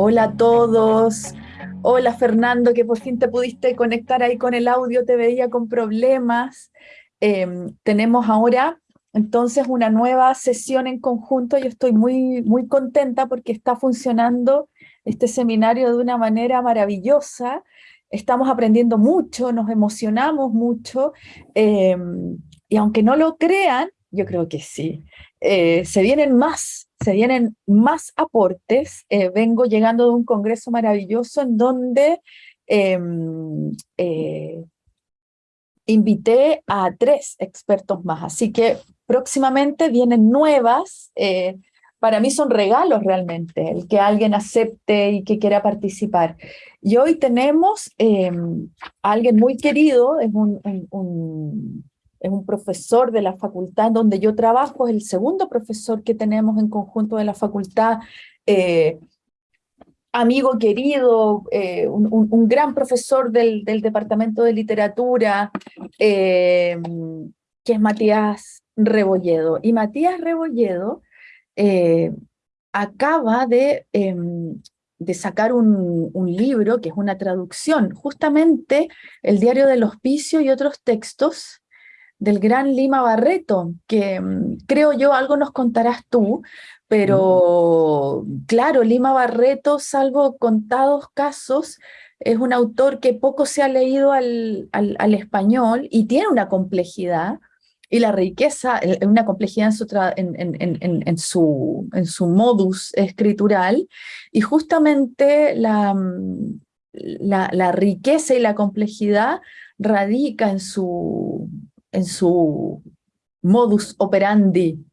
Hola a todos. Hola Fernando, que por fin te pudiste conectar ahí con el audio, te veía con problemas. Em, tenemos ahora entonces una nueva sesión en conjunto. Yo estoy muy, muy contenta porque está funcionando este seminario de una manera maravillosa. Estamos aprendiendo mucho, nos emocionamos mucho. Em, y aunque no lo crean, yo creo que sí, eh, se vienen más se vienen más aportes. Eh, vengo llegando de un congreso maravilloso en donde em, eh, invité a tres expertos más, así que próximamente vienen nuevas. Eh, para mí son regalos realmente, el que alguien acepte y que quiera participar. Y hoy tenemos em, a alguien muy querido, es un es un profesor de la facultad donde yo trabajo, es el segundo profesor que tenemos en conjunto de la facultad, eh, amigo querido, eh, un, gran profesor del, departamento de literatura, eh, que es Matías Rebolledo. Y Matías Rebolledo acaba de, em, de sacar un, libro que es una traducción, justamente el diario del hospicio y otros textos del gran Lima Barreto, que mm, creo yo algo nos contarás tú, pero claro, Lima Barreto, salvo contados casos, es un autor que poco se ha leído al, al, español y tiene una complejidad y la riqueza, una complejidad en su, en, en, su, en su modus escritural, y justamente la, mm, la, la riqueza y la complejidad radica en su, en su modus operandi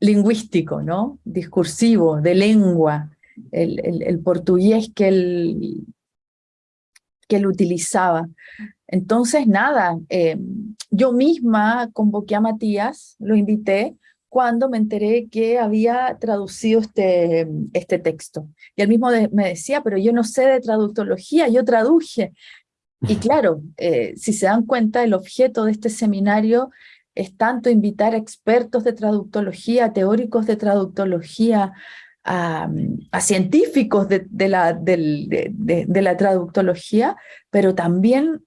lingüístico, ¿no? discursivo, de lengua, el, portugués que él, que él utilizaba. Entonces, nada, eh, yo misma convoqué a Matías, lo invité, cuando me enteré que había traducido este, este texto. Y él mismo me decía, pero yo no sé de traductología, yo traduje. Y claro, eh, si se dan cuenta, el objeto de este seminario es tanto invitar a expertos de traductología, teóricos de traductología, a, científicos de, la, de, la traductología, pero también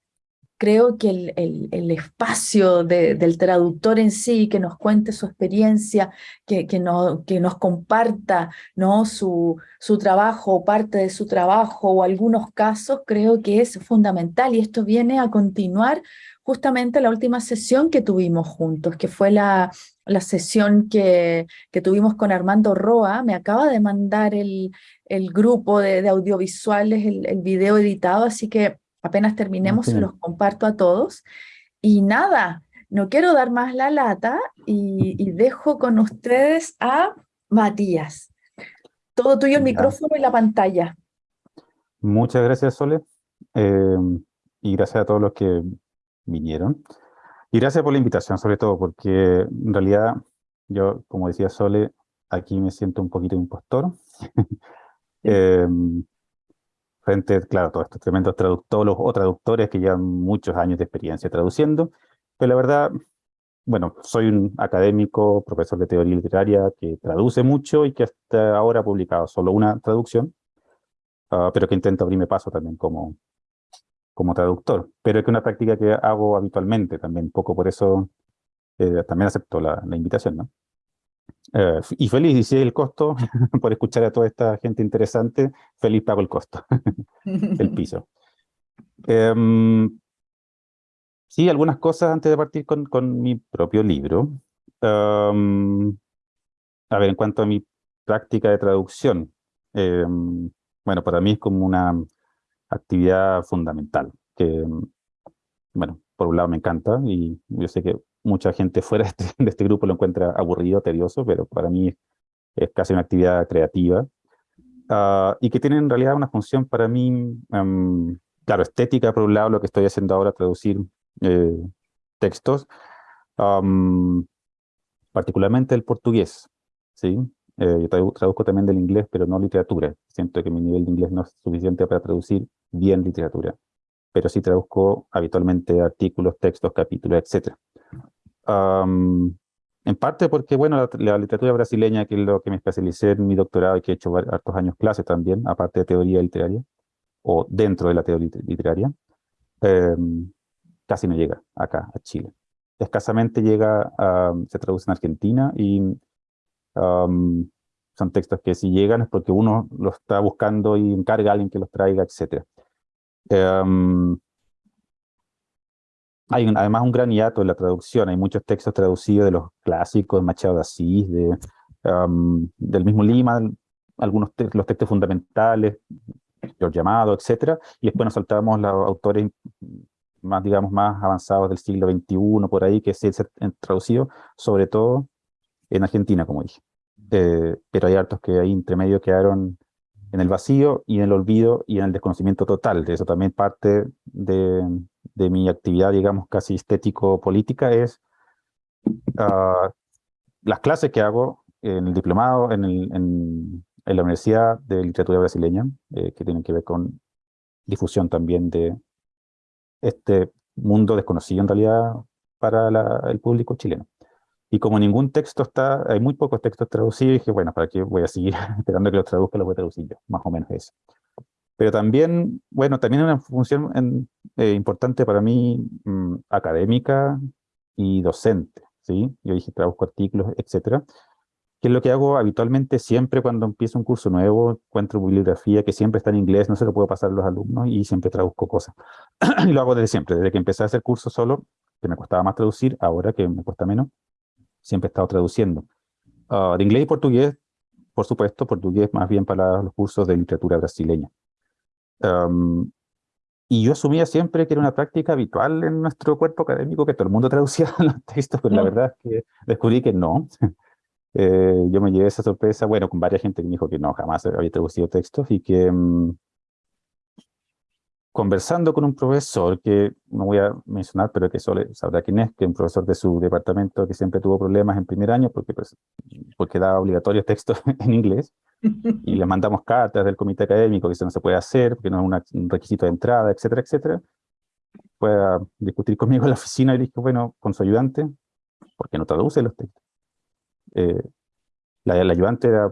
creo que el, el, espacio del traductor en sí, que nos cuente su experiencia, que, que, no, que nos comparta ¿no? su, su trabajo, parte de su trabajo, o algunos casos, creo que es fundamental, y esto viene a continuar justamente la última sesión que tuvimos juntos, que fue la, la sesión que, que tuvimos con Armando Roa, me acaba de mandar el, el grupo de, de audiovisuales, el, el video editado, así que Apenas terminemos, los comparto a todos. Y nada, no quiero dar más la lata y, dejo con ustedes a Matías. Todo tuyo el micrófono y la pantalla. Muchas gracias, Sole. Em, y gracias a todos los que vinieron. Y gracias por la invitación, sobre todo, porque en realidad yo, como decía Sole, aquí me siento un poquito impostor. eh, frente, claro, todos estos tremendos traductores o traductores que llevan muchos años de experiencia traduciendo, pero la verdad, bueno, soy un académico, profesor de teoría literaria que traduce mucho y que hasta ahora ha publicado solo una traducción, ah, pero que intento abrirme paso también como, como traductor, pero es que una práctica que hago habitualmente también, poco por eso eh, también acepto la, la invitación, ¿no? Eh, y feliz, y si el costo, por escuchar a toda esta gente interesante, feliz pago el costo, el piso. Em, sí, algunas cosas antes de partir con, con mi propio libro. Em, a ver, en cuanto a mi práctica de traducción, em, bueno, para mí es como una actividad fundamental, que, bueno, por un lado me encanta, y yo sé que mucha gente fuera de este, este, grupo lo encuentra aburrido, tedioso, pero para mí es casi una actividad creativa, ah, y que tiene en realidad una función para mí, em, claro, estética por un lado, lo que estoy haciendo ahora, traducir eh, textos, particularmente el portugués, ¿sí? Eh, yo traduzco también del inglés, pero no literatura. Siento que mi nivel de inglés no es suficiente para traducir bien literatura, pero sí traduzco habitualmente artículos, textos, capítulos, etc en parte porque, bueno, la, literatura brasileña, que es lo que me especialicé en mi doctorado y que he hecho hartos años clases también, aparte de teoría literaria, o dentro de la teoría literaria, em, casi no llega acá, a Chile. Escasamente llega, a, se traduce en Argentina y son textos que si llegan es porque uno los está buscando y encarga a alguien que los traiga, etc. Hay además un gran hiato en la traducción, hay muchos textos traducidos de los clásicos, de Machado de Asís, de, del mismo Lima, algunos los textos fundamentales, los llamados, etcétera, y después nos saltamos los autores más, digamos, más avanzados del siglo XXI, por ahí, que se han traducido, sobre todo en Argentina, como dije. Eh, pero hay hartos que ahí entre medio quedaron en el vacío y en el olvido y en el desconocimiento total. De eso también parte de, mi actividad, digamos, casi estético-política es uh, las clases que hago en el diplomado, en, el, en, la Universidad de Literatura Brasileña, eh, que tienen que ver con difusión también de este mundo desconocido en realidad para el público chileno. Y como ningún texto está, hay muy pocos textos traducidos, dije, bueno, ¿para qué voy a seguir esperando que los traduzca? Los voy a traducir yo, más o menos eso. Pero también, bueno, también una función eh, importante para mí, mm, académica y docente, ¿sí? Yo dije, traduzco artículos, etcétera. Que es lo que hago habitualmente siempre cuando empiezo un curso nuevo, encuentro bibliografía que siempre está en inglés, no se lo puedo pasar a los alumnos y siempre traduzco cosas. y lo hago desde siempre, desde que empecé a hacer curso solo, que me costaba más traducir, ahora que me cuesta menos, siempre he estado traduciendo. Ah, de inglés y portugués, por supuesto, portugués más bien para los cursos de literatura brasileña y yo asumía siempre que era una práctica habitual en nuestro cuerpo académico, que todo el mundo traducía los textos, pero la mm. verdad es que descubrí que no. Eh, yo me llevé esa sorpresa, bueno, con varias gente que me dijo que no, jamás había traducido textos, y que mm, conversando con un profesor, que no voy a mencionar, pero que solo sabrá quién es, que es un profesor de su departamento que siempre tuvo problemas en primer año, porque, pues, porque daba obligatorios textos en inglés, y le mandamos cartas del comité académico que eso no se puede hacer, porque no es un requisito de entrada, etcétera, etcétera. Fue a discutir conmigo en la oficina y dije, bueno, con su ayudante, ¿por qué no traduce los textos? Eh, la, ayudante era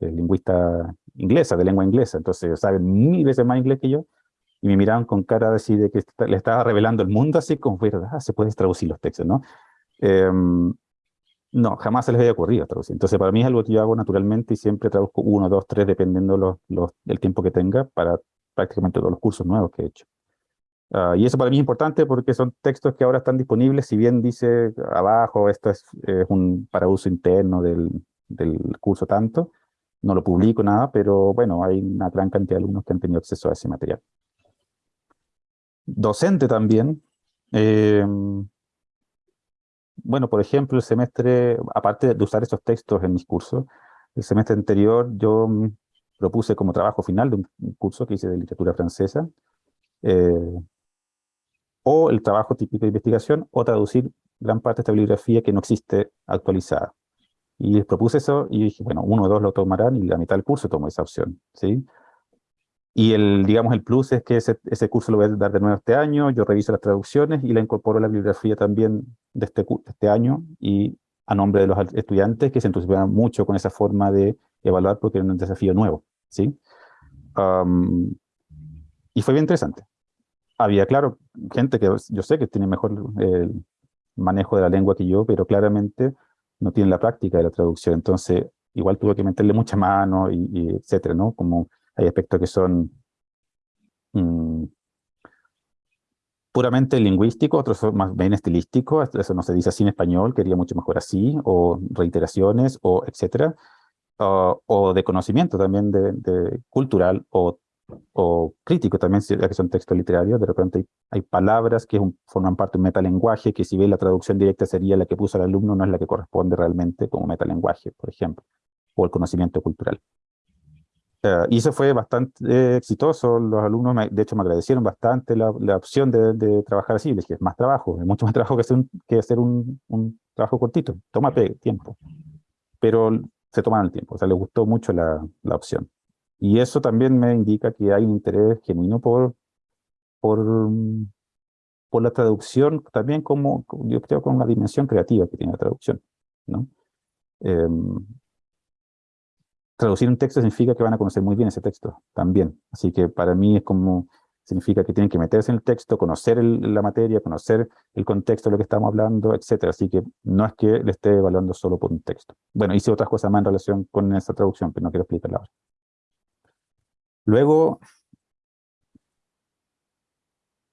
lingüista inglesa, de lengua inglesa, entonces sabe mil veces más inglés que yo, y me miraban con cara así de que le estaba revelando el mundo, así como, ¿verdad? Se puede traducir los textos, ¿no? Em, no, jamás se les había ocurrido traducir. Entonces, para mí es algo que yo hago naturalmente y siempre traduzco uno, dos, tres, dependiendo los, los, del tiempo que tenga para prácticamente todos los cursos nuevos que he hecho. Ah, y eso para mí es importante porque son textos que ahora están disponibles, si bien dice abajo, esto es, un para uso interno del, del, curso tanto, no lo publico nada, pero bueno, hay una gran cantidad de alumnos que han tenido acceso a ese material. Docente también, eh, bueno, por ejemplo, el semestre, aparte de usar esos textos en mis cursos, el semestre anterior yo propuse como trabajo final de un curso que hice de literatura francesa, eh, o el trabajo típico de investigación, o traducir gran parte de esta bibliografía que no existe actualizada. Y les propuse eso, y dije, bueno, uno o dos lo tomarán, y la mitad del curso tomó esa opción, ¿sí? Y el, digamos, el plus es que ese, ese, curso lo voy a dar de nuevo este año, yo reviso las traducciones y la incorporo a la bibliografía también de este, este año y a nombre de los estudiantes que se entusiasman mucho con esa forma de evaluar porque es un desafío nuevo, ¿sí? y fue bien interesante. Había, claro, gente que yo sé que tiene mejor el manejo de la lengua que yo, pero claramente no tiene la práctica de la traducción, entonces igual tuve que meterle mucha mano y, y etcétera, ¿no? Como hay aspectos que son mm, puramente lingüísticos, otros son más bien estilísticos, eso no se dice así en español, quería mucho mejor así, o reiteraciones, o etcétera, o de conocimiento también de, cultural, o, o, crítico también, ya que son textos literarios, de repente hay, palabras que forman parte de un metalenguaje, que si ve la traducción directa sería la que puso el alumno, no es la que corresponde realmente como metalenguaje, por ejemplo, o el conocimiento cultural. Eh, y eso fue bastante exitoso, los alumnos de hecho me agradecieron bastante la, la opción de, de, trabajar así, les dije, es más trabajo, es mucho más trabajo que hacer un, que hacer un, un trabajo cortito, toma tiempo, pero se tomaron el tiempo, o sea, les gustó mucho la, la opción. Y eso también me indica que hay un interés genuino por, por, por la traducción, también como, yo creo, con la dimensión creativa que tiene la traducción, ¿no? Em, traducir un texto significa que van a conocer muy bien ese texto, también. Así que para mí es como, significa que tienen que meterse en el texto, conocer la materia, conocer el contexto de lo que estamos hablando, etc. Así que no es que le esté evaluando solo por un texto. Bueno, hice otras cosas más en relación con esa traducción, pero no quiero explicarla ahora. Luego,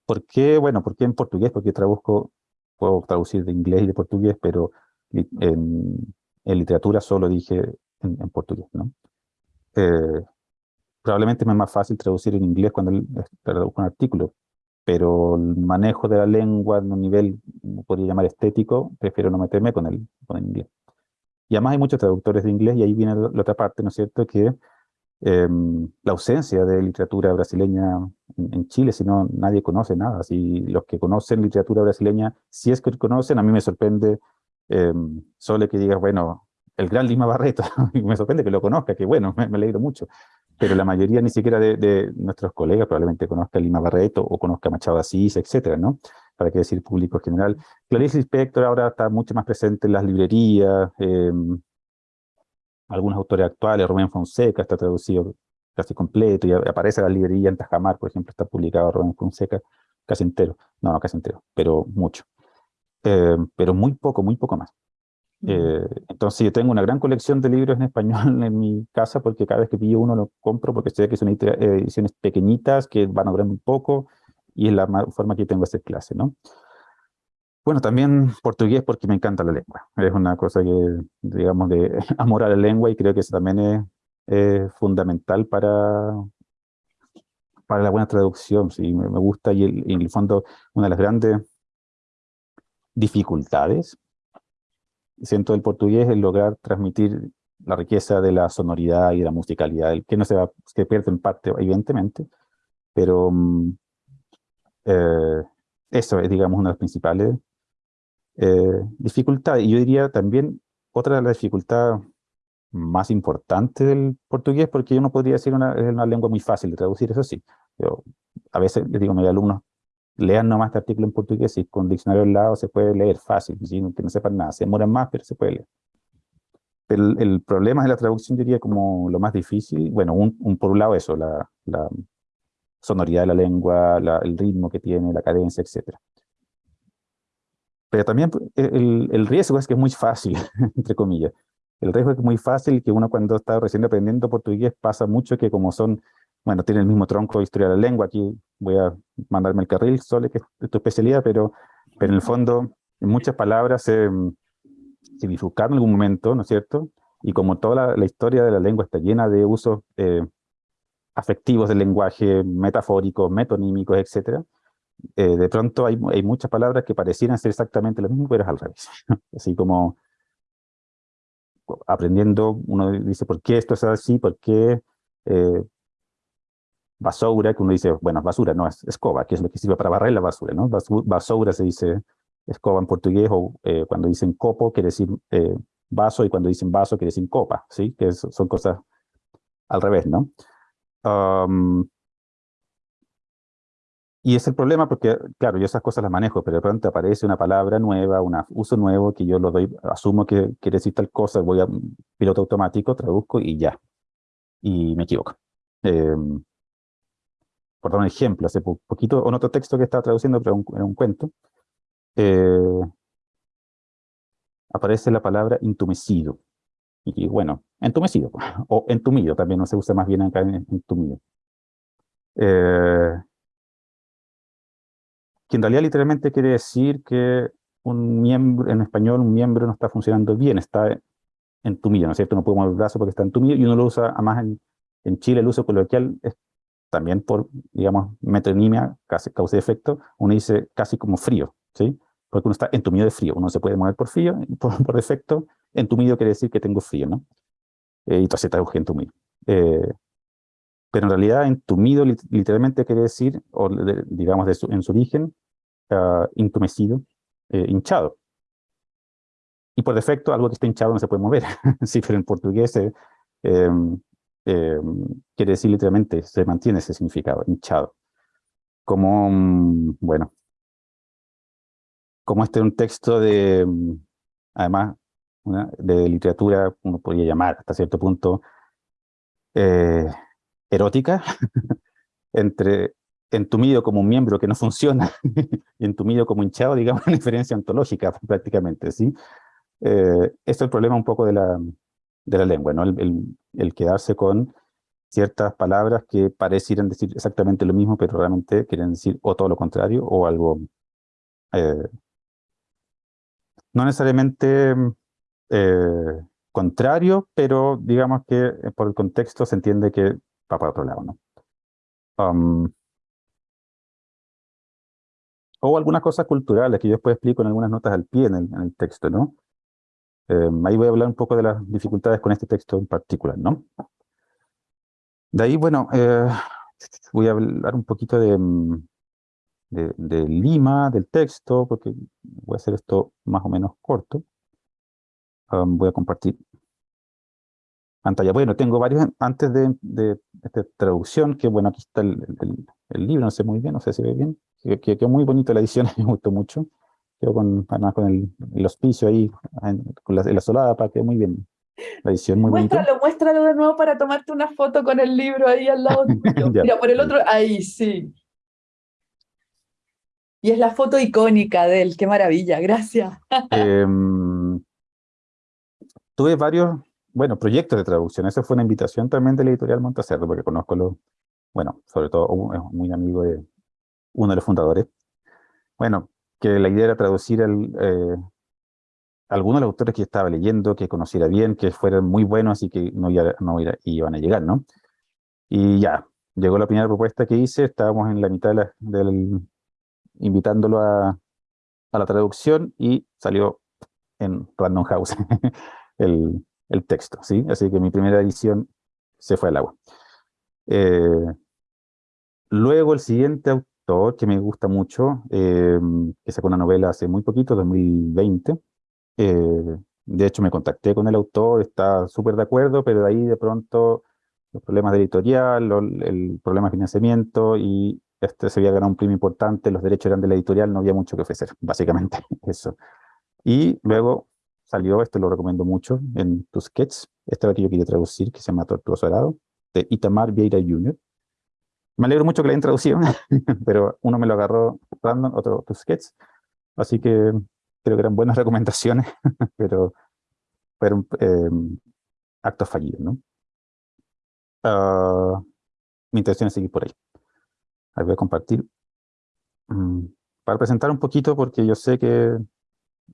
¿Por qué? Bueno, ¿por qué en portugués? Porque traduzco, puedo traducir de inglés y de portugués, pero en, literatura solo dije en, portugués, ¿no? Eh, probablemente me es más fácil traducir en inglés cuando traduzco un artículo, pero el manejo de la lengua en un nivel, podría llamar estético, prefiero no meterme con el, con el inglés. Y además hay muchos traductores de inglés, y ahí viene la otra parte, ¿no es cierto?, que Em, la ausencia de literatura brasileña en, Chile, si no nadie conoce nada. Si los que conocen literatura brasileña, si es que conocen, a mí me sorprende eh, que digas, bueno, el gran Lima Barreto, me sorprende que lo conozca, que bueno, me, me alegro mucho. Pero la mayoría ni siquiera de, nuestros colegas probablemente conozca Lima Barreto o conozca Machado Asís, etcétera, ¿no? Para qué decir público general. Clarice Lispector ahora está mucho más presente en las librerías, eh, algunos autores actuales, Rubén Fonseca está traducido casi completo, y aparece la librería en Tajamar, por ejemplo, está publicado Rubén Fonseca casi entero, no, no casi entero, pero mucho. Eh, pero muy poco, muy poco más. Eh, entonces yo tengo una gran colección de libros en español en mi casa porque cada vez que pillo uno lo compro porque sé que son ediciones pequeñitas que van a durar muy poco y es la forma que tengo de hacer clase, ¿no? Bueno, también portugués porque me encanta la lengua. Es una cosa que, digamos, de amor a la lengua y creo que eso también es, fundamental para, para la buena traducción. Sí, me, gusta y, en el fondo una de las grandes dificultades, siento del portugués, es lograr transmitir la riqueza de la sonoridad y de la musicalidad, el que no se va, que pierde en parte, evidentemente, pero mm, eh, eso es, digamos, una de las principales eh, dificultad, y yo diría también otra de las dificultades más importantes del portugués, porque uno podría decir una, es una lengua muy fácil de traducir, eso sí. Yo, a veces les digo mis alumnos, lean nomás este artículo en portugués y con diccionario al lado se puede leer fácil, ¿sí? que no sepan nada, se demoran más, pero se puede leer. Pero el, problema de la traducción diría como lo más difícil, bueno, un, por un lado eso, la, la sonoridad de la lengua, el ritmo que tiene, la cadencia, etcétera. Pero también pues, e, el, el, riesgo es que es muy fácil, entre comillas. El riesgo es que es muy fácil que uno cuando está recién aprendiendo portugués pasa mucho que como son, bueno, tiene el mismo tronco de historia de la lengua, aquí voy a mandarme el carril, Sole, que es tu especialidad, pero, pero en el fondo muchas palabras se, se bifurcaron en algún momento, ¿no es cierto? Y como toda la, historia de la lengua está llena de usos eh, afectivos del lenguaje, metafóricos, metonímicos, etcétera, eh, de pronto hay, hay, muchas palabras que parecieran ser exactamente lo mismo, pero es al revés. Así como aprendiendo, uno dice, ¿por qué esto es así? ¿Por qué eh, basura? Que uno dice, bueno, basura, no, es escoba, que es lo que sirve para barrer la basura, ¿no? Basura se dice escoba en portugués, o eh, cuando dicen copo quiere decir vaso, y cuando dicen vaso quiere decir copa, ¿sí? Que son cosas al revés, ¿no? Y es el problema porque, claro, yo esas cosas las manejo, pero de pronto aparece una palabra nueva, un uso nuevo que yo lo doy, asumo que quiere decir tal cosa, voy a piloto automático, traduzco y ya. Y me equivoco. Eh, por dar un ejemplo, hace poquito, en otro texto que estaba traduciendo, pero era un cuento, eh, aparece la palabra intumecido. Y bueno, entumecido, o entumido, también no se usa más bien acá en entumido. Eh, que en realidad literalmente quiere decir que un miembro, en español, un miembro no está funcionando bien, está entumido, ¿no es cierto? No puede mover el brazo porque está entumido, y uno lo usa, además en, en Chile el uso coloquial es también por, digamos, metonimia, causa de efecto, uno dice casi como frío, ¿sí? Porque uno está entumido de frío, uno se puede mover por frío, por, por defecto, entumido quiere decir que tengo frío, ¿no? Eh, y entonces está entumido. Eh, pero en realidad entumido literalmente quiere decir, o digamos en su origen, uh, intumecido, eh, hinchado. Y por defecto, algo que está hinchado no se puede mover. sí, pero en portugués eh, em, quiere decir literalmente, se mantiene ese significado, hinchado. Como, mm, bueno, como este es un texto de, además, de literatura, uno podría llamar hasta cierto punto, eh, erótica, entre entumido como un miembro que no funciona y entumido como hinchado, digamos, una diferencia ontológica prácticamente, ¿sí? Eh, es el problema un poco de la, de la lengua, ¿no? Quedarse con ciertas palabras que parecieran decir exactamente lo mismo, pero realmente quieren decir o todo lo contrario o algo eh, no necesariamente eh, contrario, pero digamos que eh, por el contexto se entiende que va para otro lado, ¿no? Um, o algunas cosas culturales que yo después explico en algunas notas al pie en el, texto, ¿no? Em, ahí voy a hablar un poco de las dificultades con este texto en particular, ¿no? De ahí, bueno, eh, voy a hablar un poquito de, mm, de, Lima, del texto, porque voy a hacer esto más o menos corto. Um, voy a compartir pantalla. Bueno, tengo varios antes de, esta traducción, que bueno, aquí está el, libro, no sé muy bien, no sé si ve bien, que quedó muy bonito la edición, me gustó mucho. Quedó con, además con el, hospicio ahí, con la, la solada, para quedó muy bien. La edición muy muéstralo, muéstralo de nuevo para tomarte una foto con el libro ahí al lado Mira, por el otro, ahí sí. Y es la foto icónica de él, qué maravilla, gracias. Em, tuve varios, bueno, proyectos de traducción. Esa fue una invitación también de la editorial Montacerro, porque conozco, lo, bueno, sobre todo, es muy amigo de uno de los fundadores. Bueno, que la idea era traducir el, eh, algunos de los autores que estaba leyendo, que conociera bien, que fueran muy buenos y que no, no iban a llegar, ¿no? Y ya, llegó la primera propuesta que hice, estábamos en la mitad del, invitándolo a, la traducción y salió en Random House el, texto, ¿sí? Así que mi primera edición se fue al agua. Eh, luego el siguiente autor que me gusta mucho, eh, que sacó una novela hace muy poquito, 2020, eh, de hecho me contacté con el autor, está súper de acuerdo, pero de ahí de pronto los problemas de editorial, el problema de financiamiento y este se había ganado un premio importante, los derechos eran de la editorial, no había mucho que ofrecer, básicamente eso. Y luego salió, este lo recomiendo mucho, en Tusquets, este es lo que yo quería traducir, que se llama Tortuoso Arado, de Itamar Vieira Jr. Me alegro mucho que la hayan traducido, pero uno me lo agarró random, otro Tusquets, así que creo que eran buenas recomendaciones, pero fueron eh, actos fallidos, ¿no? Ah, mi intención es seguir por ahí. Ahí voy a compartir. Mm, para presentar un poquito, porque yo sé que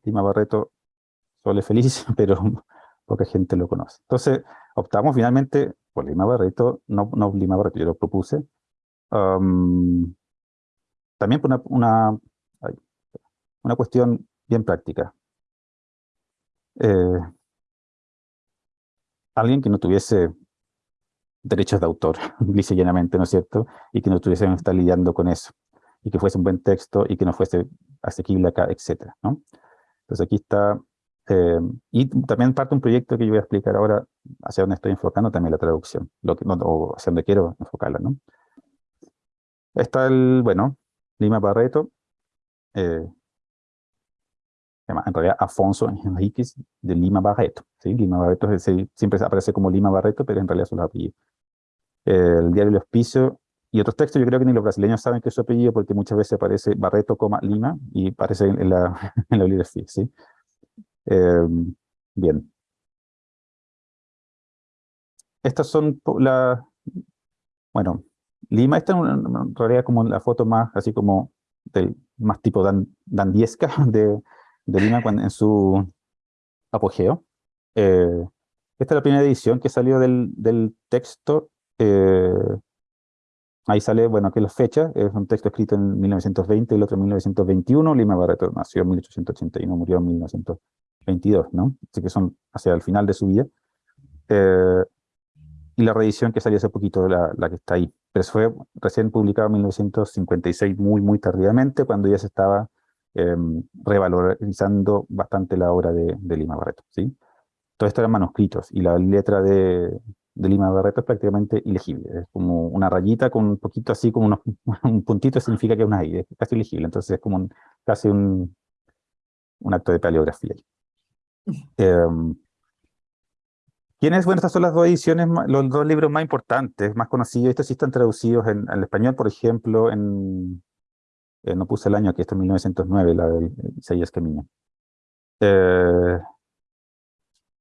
Lima Barreto sole feliz, pero poca gente lo conoce. Entonces, optamos finalmente por Lima Barreto, no, no Lima Barreto, yo lo propuse. También por una, una, una, cuestión bien práctica. Eh, alguien que no tuviese derechos de autor, dice llanamente, ¿no es cierto? Y que no tuviesen estar lidiando con eso, y que fuese un buen texto, y que no fuese asequible acá, etcétera, ¿no? Entonces aquí está, eh, y también parte un proyecto que yo voy a explicar ahora, hacia donde estoy enfocando también la traducción, lo que, o hacia donde quiero enfocarla, ¿no? Está el, bueno, Lima Barreto, eh, en realidad Afonso Enriquez de Lima Barreto. ¿sí? Lima Barreto siempre aparece como Lima Barreto, pero en realidad son los apellidos el diario El Hospicio, y otros textos, yo creo que ni los brasileños saben que es su apellido, porque muchas veces aparece Barreto, Lima, y aparece en la, en la bibliografía, ¿sí? Em, bien. Estas son las... Bueno, Lima, esta es en realidad como la foto más, así como, del, más tipo dan, dandiesca de, Lima cuando, en su apogeo. Eh, esta es la primera edición que salió del, texto eh, ahí sale, bueno, aquí las fechas, es un texto escrito en 1920 y el otro en 1921, Lima Barreto nació en 1881, murió en 1922, ¿no? Así que son hacia el final de su vida. Eh, y la reedición que salió hace poquito, la, la que está ahí. Pero fue recién publicado en 1956, muy, muy tardíamente, cuando ya se estaba em, revalorizando bastante la obra de, de Lima Barreto, ¿sí? Todo esto eran manuscritos, y la letra de, de Lima Barreto es prácticamente ilegible. Es como una rayita con un poquito así, como un puntito significa que es una I, es casi ilegible. Entonces es como casi un, un acto de paleografía. Em, ¿Quiénes? Bueno, estas son las dos ediciones, los dos libros más importantes, más conocidos. Estos sí están traducidos en, español, por ejemplo, en, eh, no puse el año aquí, esto es 1909, la de Isaías Camino. Eh,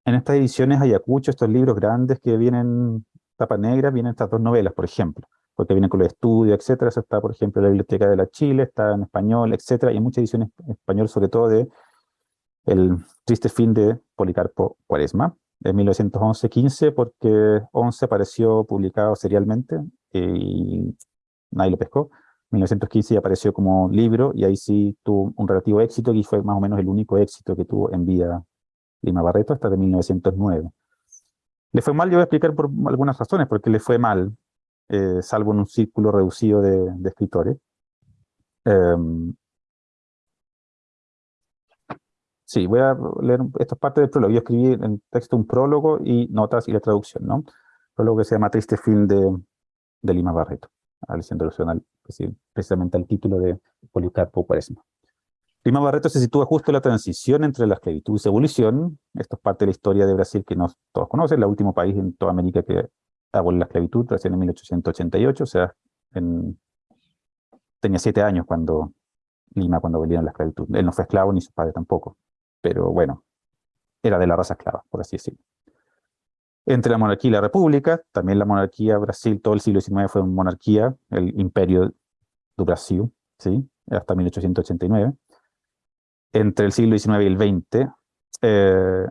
en estas ediciones Ayacucho, estos libros grandes que vienen tapa negra, vienen estas dos novelas, por ejemplo, porque vienen con los estudios, etcétera. Eso está, por ejemplo, en la Biblioteca de la Chile, está en español, etcétera, y hay muchas ediciones en español, sobre todo de El triste fin de Policarpo Cuaresma, en 1911-15 porque 11 apareció publicado serialmente y nadie lo pescó. 1915 ya apareció como libro y ahí sí tuvo un relativo éxito y fue más o menos el único éxito que tuvo en vida Lima Barreto hasta de 1909. Le fue mal, yo voy a explicar por algunas razones, porque le fue mal, eh, salvo en un círculo reducido de, escritores. Em, Sí, voy a leer, esta es parte del prólogo. Yo escribí en texto un prólogo y notas y la traducción, ¿no? Prólogo que se llama Triste Fin de, Lima Barreto, haciendo alusión al, precisamente al título de Policarpo Cuaresma. Lima Barreto se sitúa justo en la transición entre la esclavitud y su evolución. Esto es parte de la historia de Brasil que no todos conocen, el último país en toda América que abolió la esclavitud, recién en 1888, o sea, tenía siete años cuando Lima, cuando abolieron la esclavitud. Él no fue esclavo ni su padre tampoco pero bueno, era de la raza esclava, por así decirlo. Entre la monarquía y la república, también la monarquía, Brasil, todo el siglo XIX fue una monarquía, el imperio de Brasil, ¿sí? hasta 1889. Entre el siglo XIX y el XX, eh,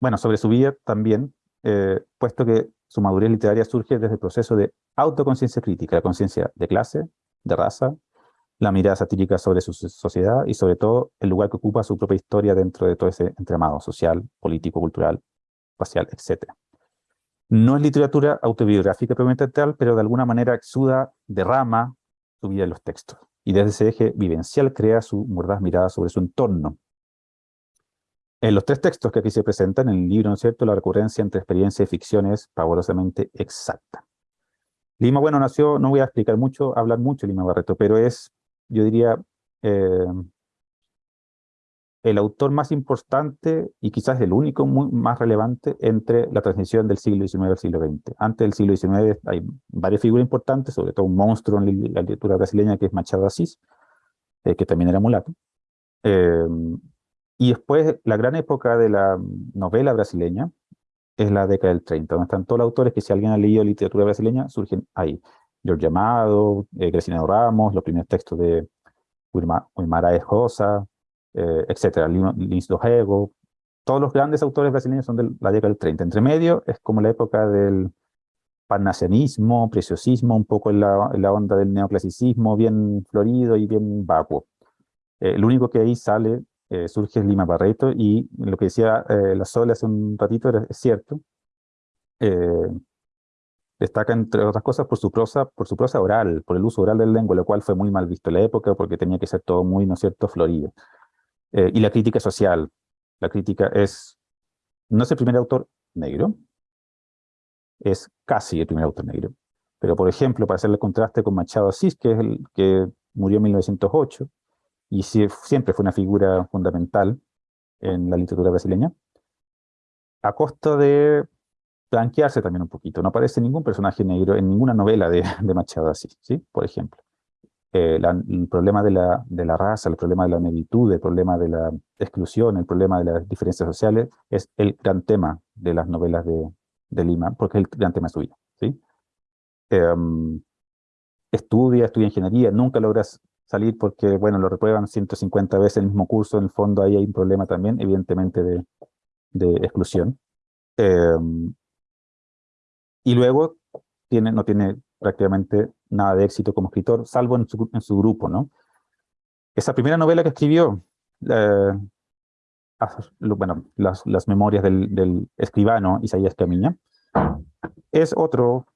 bueno, sobre su vida también, eh, puesto que su madurez literaria surge desde el proceso de autoconciencia crítica, la conciencia de clase, de raza, la mirada satírica sobre su sociedad y sobre todo el lugar que ocupa su propia historia dentro de todo ese entramado social, político, cultural, racial, etc. No es literatura autobiográfica propiamente tal, pero de alguna manera exuda, derrama su vida en los textos. Y desde ese eje vivencial crea su mordaz mirada sobre su entorno. En los tres textos que aquí se presentan, en el libro, ¿no es cierto?, la recurrencia entre experiencia y ficción es pavorosamente exacta. Lima, bueno, nació, no voy a explicar mucho, hablar mucho Lima Barreto, pero es yo diría, eh, el autor más importante y quizás el único más relevante entre la transición del siglo XIX al siglo XX. Antes del siglo XIX hay varias figuras importantes, sobre todo un monstruo en la literatura brasileña que es Machado Asís, eh, que también era mulato. Eh, y después la gran época de la novela brasileña es la década del 30, donde están todos los autores que si alguien ha leído literatura brasileña surgen ahí. George Amado, eh, Ramos, los primeros textos de Uymara Ejosa, eh, etc., Lins Dojego, todos los grandes autores brasileños son de la década del 30. Entre medio es como la época del parnasianismo, preciosismo, un poco en la, onda del neoclasicismo, bien florido y bien vacuo. Eh, lo único que ahí sale, eh, surge es Lima Barreto, y lo que decía eh, la Sol hace un ratito era, es cierto. Destaca, entre otras cosas, por su prosa, por su prosa oral, por el uso oral del lengua, lo cual fue muy mal visto en la época porque tenía que ser todo muy, ¿no es cierto?, florido. Eh, y la crítica social. La crítica es, no es el primer autor negro, es casi el primer autor negro. Pero, por ejemplo, para hacerle contraste con Machado Asís, que es el que murió en 1908, y siempre fue una figura fundamental en la literatura brasileña, a costa de blanquearse también un poquito. No aparece ningún personaje negro en ninguna novela de, Machado así, ¿sí? Por ejemplo. Eh, el problema de la, de la raza, el problema de la negritud, el problema de la exclusión, el problema de las diferencias sociales, es el gran tema de las novelas de, de Lima, porque el gran tema de su vida, ¿sí? Em, estudia, estudia ingeniería, nunca logras salir porque, bueno, lo reprueban 150 veces el mismo curso, en el fondo ahí hay un problema también, evidentemente, de, de exclusión. Em, y luego tiene, no tiene prácticamente nada de éxito como escritor, salvo en su, en su grupo, ¿no? Esa primera novela que escribió, eh, bueno, las, las memorias del, del, escribano Isaías Camiña, es otro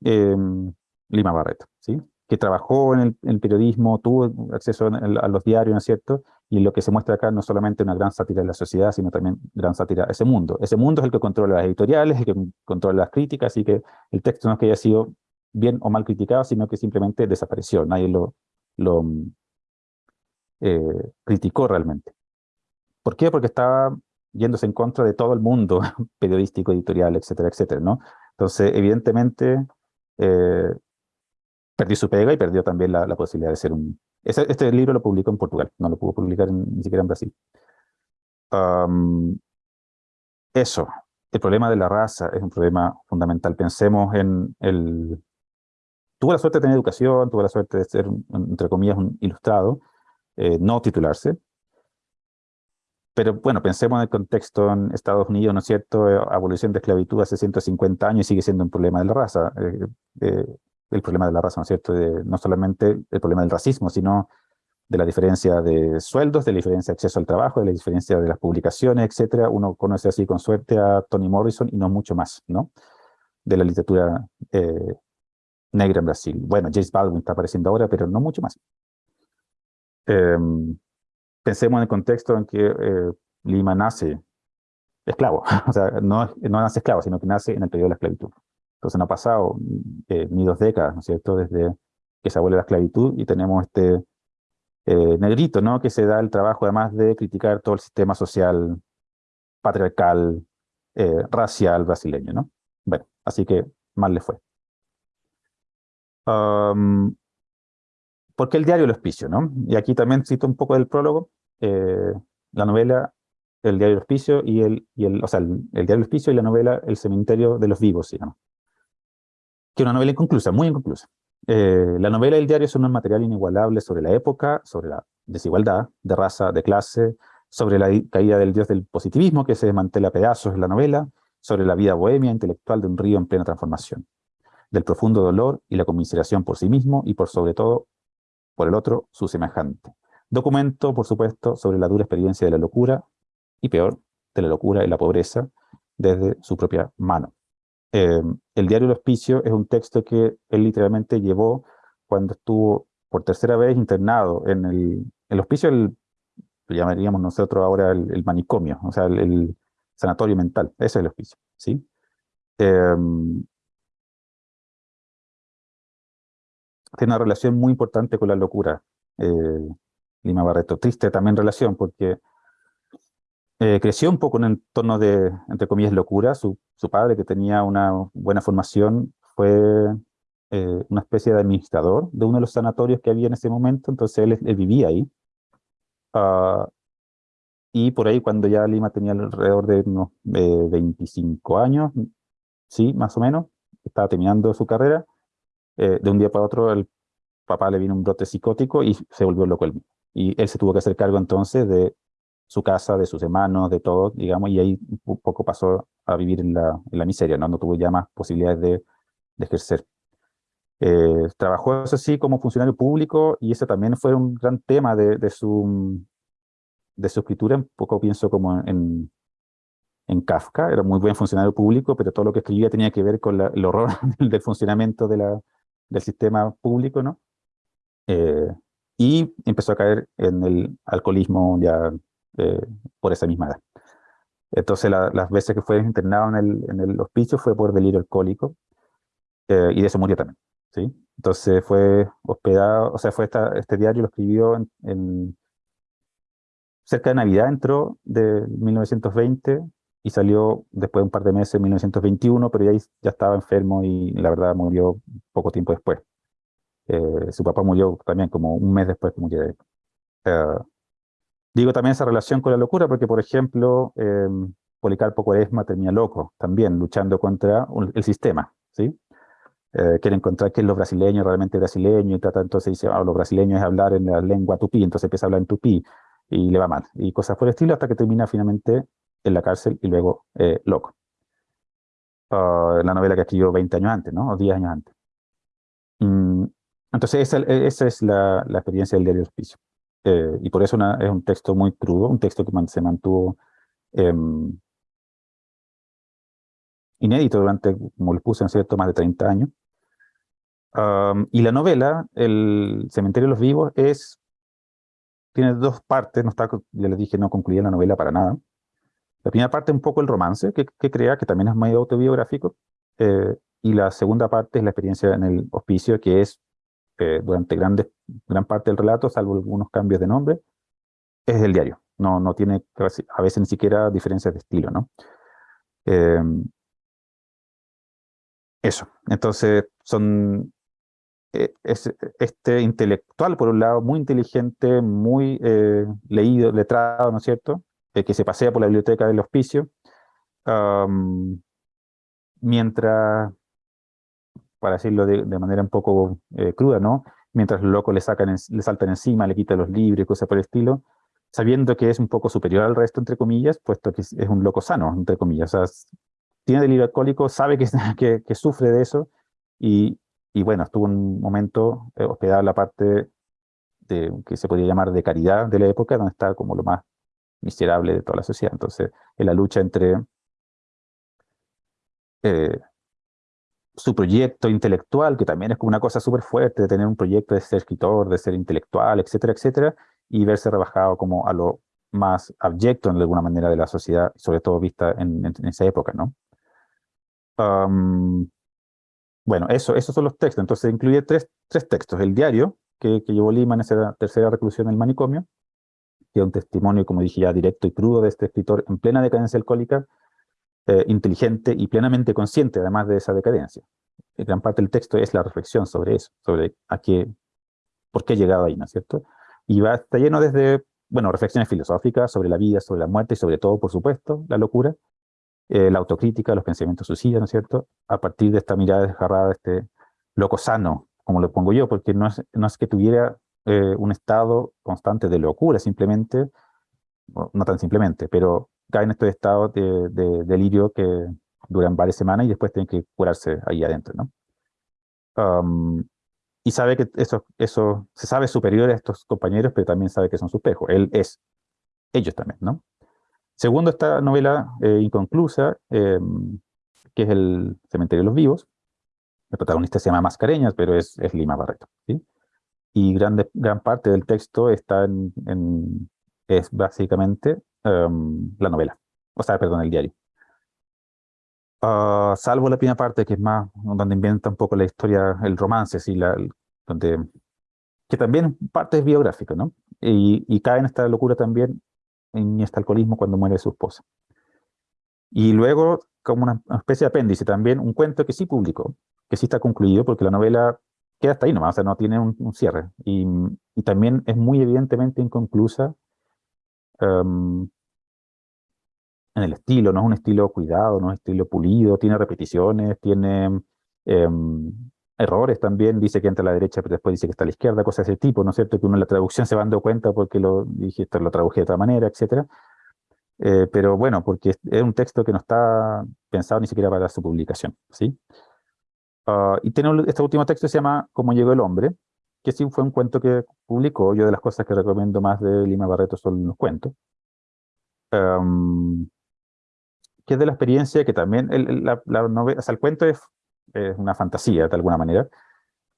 em, Lima Barreto, ¿sí? que trabajó en el, periodismo, tuvo acceso a los diarios, ¿no es cierto? Y lo que se muestra acá no solamente una gran sátira de la sociedad, sino también gran sátira a ese mundo. Ese mundo es el que controla las editoriales, el que controla las críticas, así que el texto no es que haya sido bien o mal criticado, sino que simplemente desapareció, nadie lo, lo eh, criticó realmente. ¿Por qué? Porque estaba yéndose en contra de todo el mundo periodístico, editorial, etcétera, etcétera, ¿no? Entonces, evidentemente, eh, perdió su pega y perdió también la, posibilidad de ser un... Este, libro lo publicó en Portugal, no lo pudo publicar ni siquiera en Brasil. eso, el problema de la raza es un problema fundamental. Pensemos en el... Tuvo la suerte de tener educación, tuvo la suerte de ser, entre comillas, un ilustrado, eh, no titularse, pero bueno, pensemos en el contexto en Estados Unidos, ¿no es cierto? Eh, abolición de esclavitud hace 150 años y sigue siendo un problema de la raza. Eh, el problema de la raza, ¿no es cierto? no solamente el problema del racismo, sino de la diferencia de sueldos, de la diferencia de acceso al trabajo, de la diferencia de las publicaciones, etcétera. Uno conoce así con suerte a Toni Morrison y no mucho más, ¿no? De la literatura negra en Brasil. Bueno, James Baldwin está apareciendo ahora, pero no mucho más. Em, pensemos en el contexto en que eh, Lima nace esclavo, o sea, no, no nace esclavo, sino que nace en el periodo de la esclavitud. Entonces no ha pasado eh, ni dos décadas, ¿no es cierto?, desde que se abole la esclavitud y tenemos este eh, negrito, ¿no?, que se da el trabajo además de criticar todo el sistema social, patriarcal, racial brasileño, ¿no? Bueno, así que mal le fue. ¿Por qué el diario El Hospicio? ¿no? Y aquí también cito un poco del prólogo, eh, la novela El diario El Hospicio y el, o sea, el, diario El Hospicio y la novela El cementerio de los vivos, se llama. Que una novela inconclusa, muy inconclusa. Eh, la novela y el diario son un material inigualable sobre la época, sobre la desigualdad de raza, de clase, sobre la caída del dios del positivismo que se desmantela a pedazos en la novela, sobre la vida bohemia intelectual de un río en plena transformación, del profundo dolor y la conmiseración por sí mismo y por sobre todo por el otro, su semejante. Documento, por supuesto, sobre la dura experiencia de la locura, y peor, de la locura y la pobreza, desde su propia mano. Eh, el diario El Hospicio es un texto que él literalmente llevó cuando estuvo por tercera vez internado en el, hospicio, el, lo llamaríamos nosotros ahora el, manicomio, o sea, el, sanatorio mental, ese es el hospicio. Eh, tiene una relación muy importante con la locura, eh, Lima Barreto. Triste también relación, porque eh, creció un poco en un entorno de, entre comillas, locura. Su, su padre, que tenía una buena formación, fue eh, una especie de administrador de uno de los sanatorios que había en ese momento, entonces él, vivía ahí. Ah, y por ahí, cuando ya Lima tenía alrededor de unos 25 años, sí, más o menos, estaba terminando su carrera, eh, de un día para otro el papá le vino un brote psicótico y se volvió loco él Y él se tuvo que hacer cargo entonces de su casa, de sus hermanos, de todo, digamos, y ahí un poco pasó a vivir en la, en la miseria, ¿no? No tuvo ya más posibilidades de, de ejercer. Eh, trabajó, eso sí, como funcionario público, y ese también fue un gran tema de, de, su, de su escritura, un poco pienso como en, en Kafka, era muy buen funcionario público, pero todo lo que escribía tenía que ver con el horror del funcionamiento de la, del sistema público, ¿no? Eh, y empezó a caer en el alcoholismo ya eh, por esa misma edad. Entonces las veces que fue internado en el, en el hospicio fue por delirio alcohólico eh, y de eso murió también. ¿sí? Entonces fue hospedado, o sea, fue este diario lo escribió en, cerca de Navidad, entró de 1920 y salió después de un par de meses, en 1921, pero ya, ya estaba enfermo y la verdad murió poco tiempo después. Eh, su papá murió también como un mes después que murió eh, digo también esa relación con la locura, porque por ejemplo, eh, Policarpo Cuaresma termina loco, también luchando contra el sistema, ¿sí? Eh, encontrar qué es lo brasileño, realmente brasileño, y trata entonces dice, ah, lo brasileño es hablar en la lengua tupí, entonces empieza a hablar en tupí, y le va mal, y cosas por el estilo, hasta que termina finalmente en la cárcel y luego eh, loco. Uh, la novela que escribió 20 años antes, ¿no? O 10 años antes. Mm, entonces esa, es la, la, experiencia del diario Hospicio. Eh, y por eso una, es un texto muy crudo, un texto que se mantuvo eh, inédito durante, como le puse, en cierto, más de 30 años. Um, y la novela, El cementerio de los vivos, es, tiene dos partes, no está, ya les dije, no concluía la novela para nada. La primera parte es un poco el romance que, que crea, que también es medio autobiográfico, eh, y la segunda parte es la experiencia en el hospicio, que es durante grandes, gran parte del relato, salvo algunos cambios de nombre, es el diario. no, no tiene a veces ni siquiera diferencias de estilo, ¿no? Em, eso, entonces son eh, este intelectual, por un lado, muy inteligente, muy eh, leído, letrado, ¿no es cierto?, eh, que se pasea por la biblioteca del hospicio, mientras, para decirlo de, manera un poco cruda, ¿no?, mientras los locos le, sacan le saltan encima, le quitan los libros, cosas por el estilo, sabiendo que es un poco superior al resto, entre comillas, puesto que es, un loco sano, entre comillas. O sea, tiene delirio alcohólico, sabe que, sufre de eso, y, y, bueno, estuvo un momento eh, hospedado en la parte de, que se podría llamar de caridad de la época, donde está como lo más miserable de toda la sociedad. Entonces, en la lucha entre eh, su proyecto intelectual, que también es como una cosa súper fuerte, de tener un proyecto de ser escritor, de ser intelectual, etcétera, etcétera, y verse rebajado como a lo más abyecto en alguna manera de la sociedad, sobre todo vista en, esa época, ¿no? bueno, eso, esos son los textos. Entonces incluye tres, tres textos. El diario, que, que, llevó Lima en esa tercera reclusión en el manicomio, que es un testimonio, como dije ya, directo y crudo de este escritor en plena decadencia alcohólica, eh, inteligente y plenamente consciente, además de esa decadencia. gran parte del texto es la reflexión sobre eso, sobre a qué, por qué he llegado ahí, ¿no es cierto? Y va, está lleno desde, bueno, reflexiones filosóficas sobre la vida, sobre la muerte y sobre todo, por supuesto, la locura, eh, la autocrítica, los pensamientos suicidas, ¿no es cierto? A partir de esta mirada desgarrada, este loco sano, como lo pongo yo, porque no es, no es que tuviera eh, un estado constante de locura, simplemente, no tan simplemente, pero cae en estos estados de, de, delirio que duran varias semanas y después tienen que curarse ahí adentro, ¿no? y sabe que eso, eso se sabe superior a estos compañeros, pero también sabe que son su espejo. Él es ellos también, ¿no? Segundo, esta novela eh, inconclusa, em, que es El cementerio de los vivos. El protagonista se llama Mascareñas, pero es, es Lima Barreto, ¿sí? Y grande, gran parte del texto está en, en es básicamente em, la novela, o sea, perdón, el diario. Ah, salvo la primera parte, que es más, donde inventa un poco la historia, el romance, sí, la, donde, que también parte es biográfico, ¿no? Y, y, cae en esta locura también, en este alcoholismo cuando muere su esposa. Y luego, como una, especie de apéndice también, un cuento que sí publicó, que sí está concluido, porque la novela queda hasta ahí nomás, o sea, no tiene un, cierre. Y, y, también es muy evidentemente inconclusa em, en el estilo, no es un estilo cuidado, no es un estilo pulido, tiene repeticiones, tiene em, errores también, dice que entra a la derecha, pero después dice que está a la izquierda, cosas de ese tipo, ¿no es cierto? Que uno en la traducción se va dando cuenta porque lo dije, lo traduje de otra manera, etcétera. Eh, pero bueno, porque es un texto que no está pensado ni siquiera para su publicación, ¿sí? Ah, y tiene este último texto se llama Cómo llegó el hombre, que sí fue un cuento que publicó, yo de las cosas que recomiendo más de Lima Barreto son los cuentos. Um, que es de la experiencia que también, la, novela, o sea, el cuento es, una fantasía de alguna manera,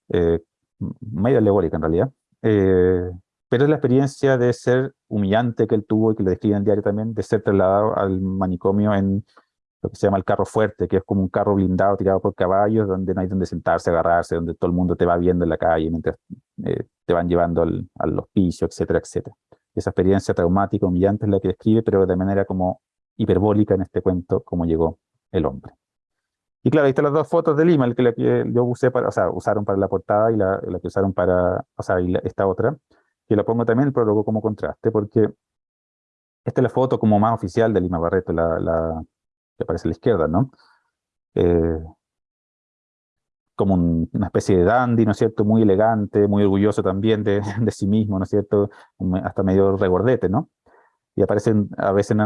eh, alegórica en realidad, eh, pero es la experiencia de ser humillante que él tuvo y que lo describe en diario también, de ser trasladado al manicomio en lo que se llama el carro fuerte, que es como un carro blindado tirado por caballos, donde no hay donde sentarse, agarrarse, donde todo el mundo te va viendo en la calle mientras eh, te van llevando al, al hospicio, etcétera, etcétera. Esa experiencia traumática, humillante es la que describe, pero de manera como hiperbólica en este cuento, cómo llegó el hombre. Y claro, ahí están las dos fotos de Lima, que, la que yo usé para, o sea, usaron para la portada y la, la que usaron para, o sea, y esta otra, que la pongo también el prólogo como contraste, porque esta es la foto como más oficial de Lima Barreto, la que aparece a la izquierda, ¿no? Eh, como una especie de dandy, ¿no es cierto? Muy elegante, muy orgulloso también de, de sí mismo, ¿no es cierto? Hasta medio regordete, ¿no? y aparecen a veces en,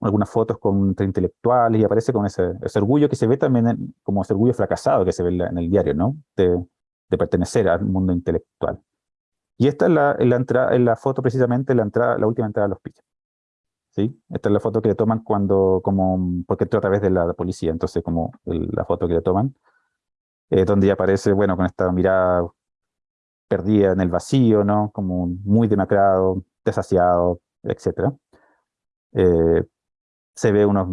algunas fotos con intelectuales y aparece con ese, ese orgullo que se ve también como ese orgullo fracasado que se ve en, el diario, ¿no? De, de, pertenecer al mundo intelectual. Y esta es la, la, entrada, en la foto precisamente, la, la última entrada al hospicio. ¿Sí? Esta es la foto que le toman cuando, como, porque entró a través de la policía, entonces como la foto que le toman, eh, donde ya aparece, bueno, con esta mirada perdida en el vacío, ¿no? Como muy demacrado, desasiado, etc. Eh, se ve unos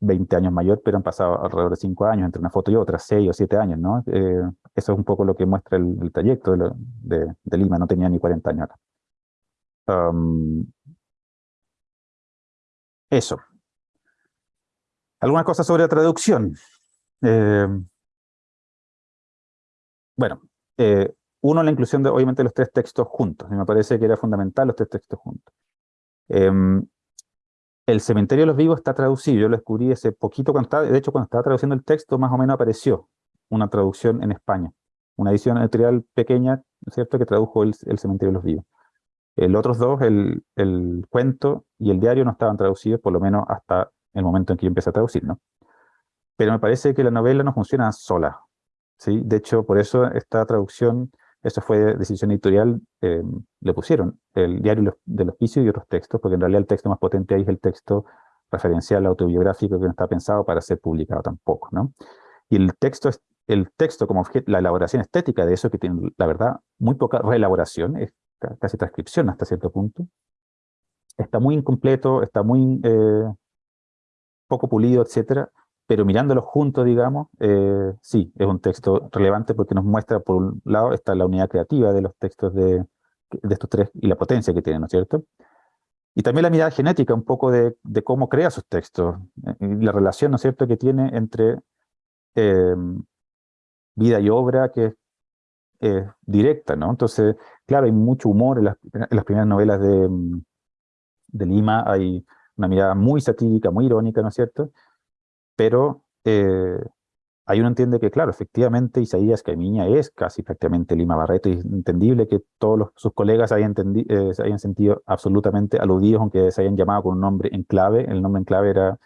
20 años mayor, pero han pasado alrededor de 5 años entre una foto y otra, 6 o 7 años, ¿no? Eh, eso es un poco lo que muestra el, trayecto de, de, Lima, no tenía ni 40 años acá. Eso. Algunas cosas sobre la traducción. Eh, bueno, eh, uno, la inclusión de, obviamente, los tres textos juntos. Y me parece que era fundamental los tres textos juntos. Em, el cementerio de los vivos está traducido. Yo lo descubrí ese poquito cuando estaba, de hecho, cuando estaba traduciendo el texto, más o menos apareció una traducción en España. Una edición editorial pequeña, ¿no es cierto?, que tradujo el, cementerio de los vivos. Los otros dos, el, el, cuento y el diario, no estaban traducidos, por lo menos hasta el momento en que yo empecé a traducir, ¿no? Pero me parece que la novela no funciona sola. ¿sí? De hecho, por eso esta traducción, eso fue decisión editorial, eh, le pusieron el diario del hospicio y otros textos, porque en realidad el texto más potente ahí es el texto referencial autobiográfico que no está pensado para ser publicado tampoco, ¿no? Y el texto, el texto como objeto, la elaboración estética de eso, que tiene, la verdad, muy poca reelaboración, es casi transcripción hasta cierto punto, está muy incompleto, está muy eh, poco pulido, etcétera, pero mirándolo juntos, digamos, eh, sí, es un texto relevante porque nos muestra, por un lado, está la unidad creativa de los textos de, de estos tres y la potencia que tienen, ¿no es cierto? Y también la mirada genética, un poco de, cómo crea sus textos, eh, la relación, ¿no es cierto?, que tiene entre vida y obra, que es directa, ¿no? Entonces, claro, hay mucho humor en las, primeras novelas de, de Lima, hay una mirada muy satírica, muy irónica, ¿no es cierto? pero eh, ahí uno entiende que, claro, efectivamente Isaías Caimiña es casi prácticamente Lima Barreto, es entendible que todos sus colegas eh, se hayan sentido absolutamente aludidos, aunque se hayan llamado con un nombre en clave, el nombre en clave era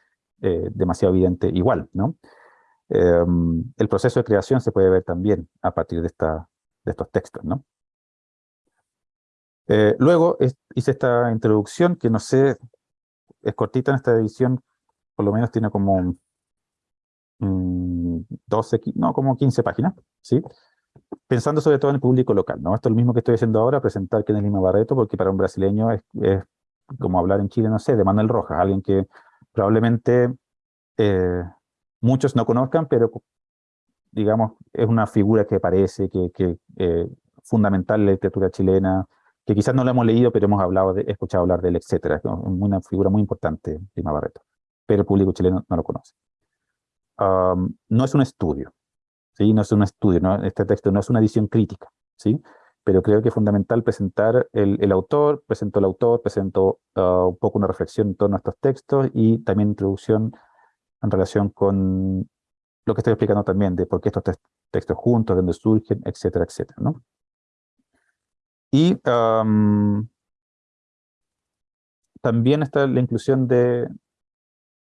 eh, demasiado evidente igual, ¿no? Em, el proceso de creación se puede ver también a partir de, esta, de estos textos, ¿no? luego hice esta introducción que no sé, es cortita en esta edición, por lo menos tiene como 12, mm, no, como 15 páginas, ¿sí? Pensando sobre todo en el público local, ¿no? Esto es lo mismo que estoy haciendo ahora, presentar que en Lima Barreto, porque para un brasileño es, como hablar en Chile, no sé, de Manuel Rojas, alguien que probablemente eh, muchos no conozcan, pero digamos, es una figura que parece que, que eh, fundamental en la literatura chilena, que quizás no la hemos leído, pero hemos hablado de, escuchado hablar de él, etcétera. Es una figura muy importante, Lima Barreto, pero el público chileno no lo conoce no es un estudio, ¿sí? No es un estudio, ¿no? este texto no es una edición crítica, ¿sí? Pero creo que es fundamental presentar el, el autor, presentó el autor, presentó ah, un poco una reflexión en torno a estos textos y también introducción en relación con lo que estoy explicando también, de por qué estos textos juntos, de dónde surgen, etcétera, etcétera, ¿no? Y también está la inclusión de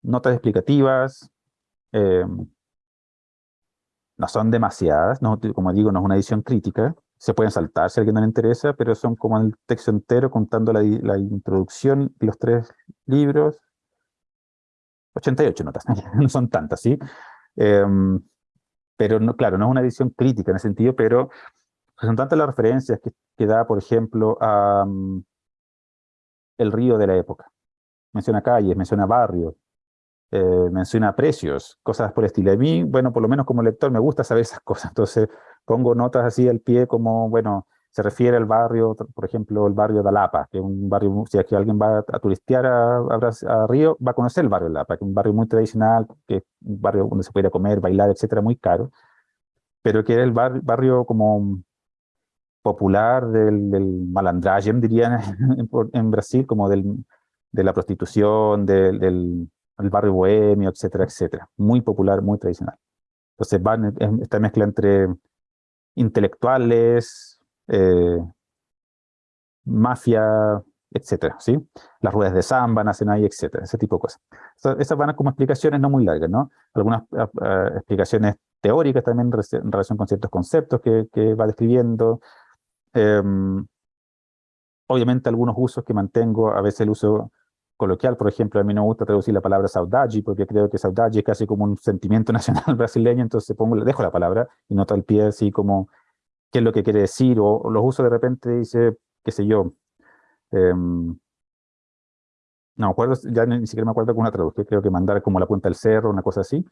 notas explicativas, eh, no son demasiadas, como digo, no es una edición crítica, se pueden saltar si a alguien no le interesa, pero son como el texto entero contando la, introducción y los tres libros. 88 notas, no son tantas, ¿sí? Em, pero no, claro, no es una edición crítica en ese sentido, pero son tantas las referencias que, que da, por ejemplo, a mm, el río de la época. Menciona calles, menciona barrios, eh, menciona precios, cosas por el estilo. A mí, bueno, por lo menos como lector me gusta saber esas cosas, entonces pongo notas así al pie como, bueno, se refiere al barrio, por ejemplo, el barrio de Alapa, que es un barrio, si aquí alguien va a turistear a, a, Río, va a conocer el barrio de Alapa, que es un barrio muy tradicional, que es un barrio donde se puede comer, bailar, etcétera, muy caro, pero que era el barrio como popular del, del malandragem, dirían en, Brasil, como del, de la prostitución, del el barrio bohemio, etcétera, etcétera. Muy popular, muy tradicional. Entonces van esta mezcla entre intelectuales, eh, mafia, etcétera, ¿sí? Las ruedas de samba nacen ahí, etcétera, ese tipo de cosas. Esas van como explicaciones no muy largas, ¿no? Algunas ah, ah, explicaciones teóricas también en relación con ciertos conceptos que, que va describiendo. Em, obviamente algunos usos que mantengo, a veces el uso coloquial, por ejemplo, a mí no me gusta traducir la palabra saudade, porque creo que saudade es casi como un sentimiento nacional brasileño, entonces pongo, dejo la palabra y noto al pie así como qué es lo que quiere decir, o, los uso de repente, dice, qué sé yo, em, no acuerdo, ya ni, siquiera me acuerdo con una traducción, creo que mandar como la punta del cerro, una cosa así,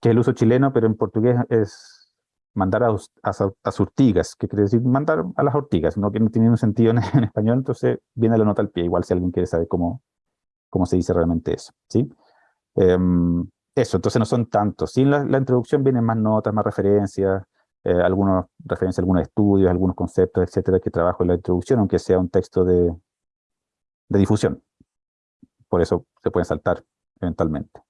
que es el uso chileno, pero en portugués es mandar a, a, surtigas, que quiere decir mandar a las ortigas, ¿no? que no tiene un sentido en, español, entonces viene la nota al pie, igual si alguien quiere saber cómo, cómo se dice realmente eso, ¿sí? Em, eso, entonces no son tantos. Sin la, introducción vienen más notas, más referencias, eh, algunas referencias algunos estudios, algunos conceptos, etcétera, que trabajo en la introducción, aunque sea un texto de, de difusión. Por eso se pueden saltar eventualmente.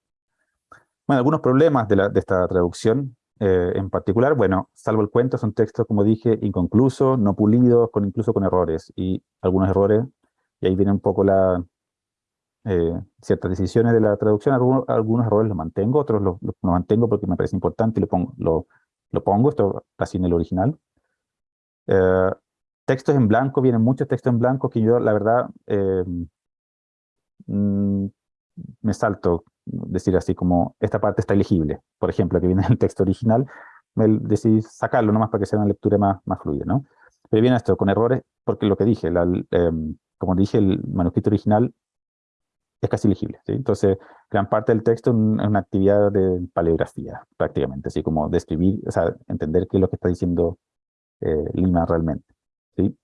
Bueno, algunos problemas de, la, de esta traducción eh, en particular, bueno, salvo el cuento, son textos, como dije, inconclusos, no pulidos, con, incluso con errores, y algunos errores, y ahí viene un poco la, eh, ciertas decisiones de la traducción, algunos, algunos errores los mantengo, otros los, mantengo porque me parece importante y lo pongo, lo, lo pongo esto así en el original. Eh, textos en blanco, vienen muchos textos en blanco que yo, la verdad, mm, me salto decir así como, esta parte está elegible, por ejemplo, que viene en el texto original, me decidí sacarlo nomás para que sea una lectura más, más fluida, ¿no? Pero viene esto con errores, porque lo que dije, em, como dije, el manuscrito original es casi legible, ¿sí? Entonces, gran parte del texto es una actividad de paleografía, prácticamente, así como describir, o sea, entender qué es lo que está diciendo eh, Lima realmente, ¿sí?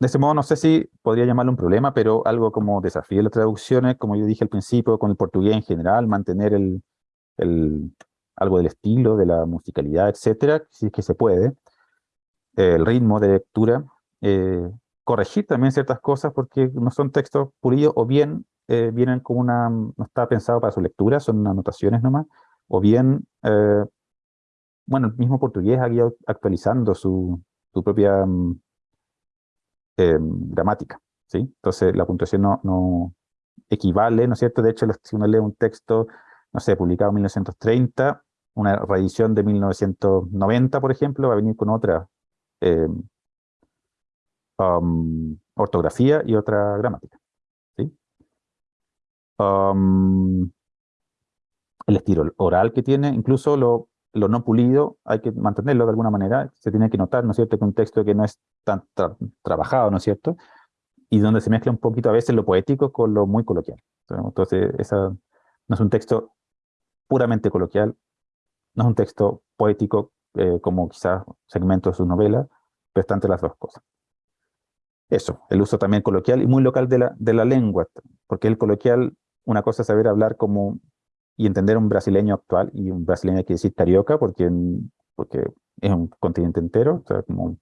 de ese modo, no sé si podría llamarlo un problema, pero algo como desafío de las traducciones, como yo dije al principio, con el portugués en general, mantener el, el algo del estilo, de la musicalidad, etcétera, si es que se puede, el ritmo de lectura, eh, corregir también ciertas cosas porque no son textos pulidos, o bien eh, vienen como una, no está pensado para su lectura, son anotaciones nomás, o bien, eh, bueno, el mismo portugués ha ido actualizando su, su propia mm, eh, gramática, ¿sí? Entonces la puntuación no, no, equivale, ¿no es cierto? De hecho, si uno lee un texto, no sé, publicado en 1930, una reedición de 1990, por ejemplo, va a venir con otra eh, um, ortografía y otra gramática, ¿sí? Um, el estilo oral que tiene, incluso lo no pulido hay que mantenerlo de alguna manera, se tiene que notar, ¿no es cierto?, que un texto que no es tan trabajado, ¿no es cierto?, y donde se mezcla un poquito a veces lo poético con lo muy coloquial. Entonces, no es un texto puramente coloquial, no es un texto poético eh, como quizás segmento de sus novelas, pero está entre las dos cosas. Eso, el uso también coloquial y muy local de la, de la lengua, porque el coloquial, una cosa es saber hablar como y entender un brasileño actual, y un brasileño quiere decir carioca, porque, porque es un continente entero, o sea, como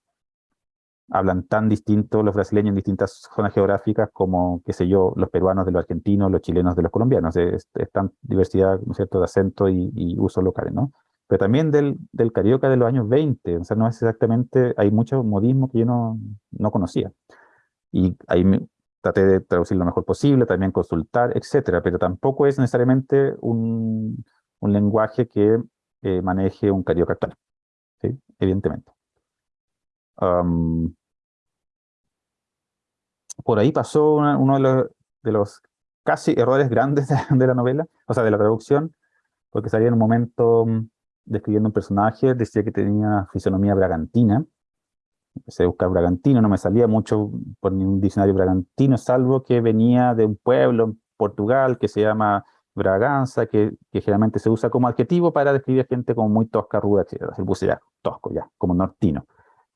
hablan tan distintos los brasileños en distintas zonas geográficas como, qué sé yo, los peruanos de los argentinos, los chilenos de los colombianos, es, tan diversidad, ¿no es cierto?, de acento y, y usos locales, ¿no? Pero también del, del carioca de los años 20, o sea, no es exactamente, hay mucho modismo que yo no, no conocía. Y ahí traté de traducir lo mejor posible, también consultar, etcétera, pero tampoco es necesariamente un, un lenguaje que eh, maneje un carioca actual, ¿sí? evidentemente. por ahí pasó uno de los, de los, casi errores grandes de, la novela, o sea, de la traducción, porque salía en un momento mm, describiendo un personaje, decía que tenía fisonomía bragantina, empecé a buscar Bragantino, no me salía mucho por ningún diccionario Bragantino, salvo que venía de un pueblo en Portugal que se llama Braganza, que, que generalmente se usa como adjetivo para describir gente como muy tosca, ruda, etc. El puse ya, tosco, ya, como nortino.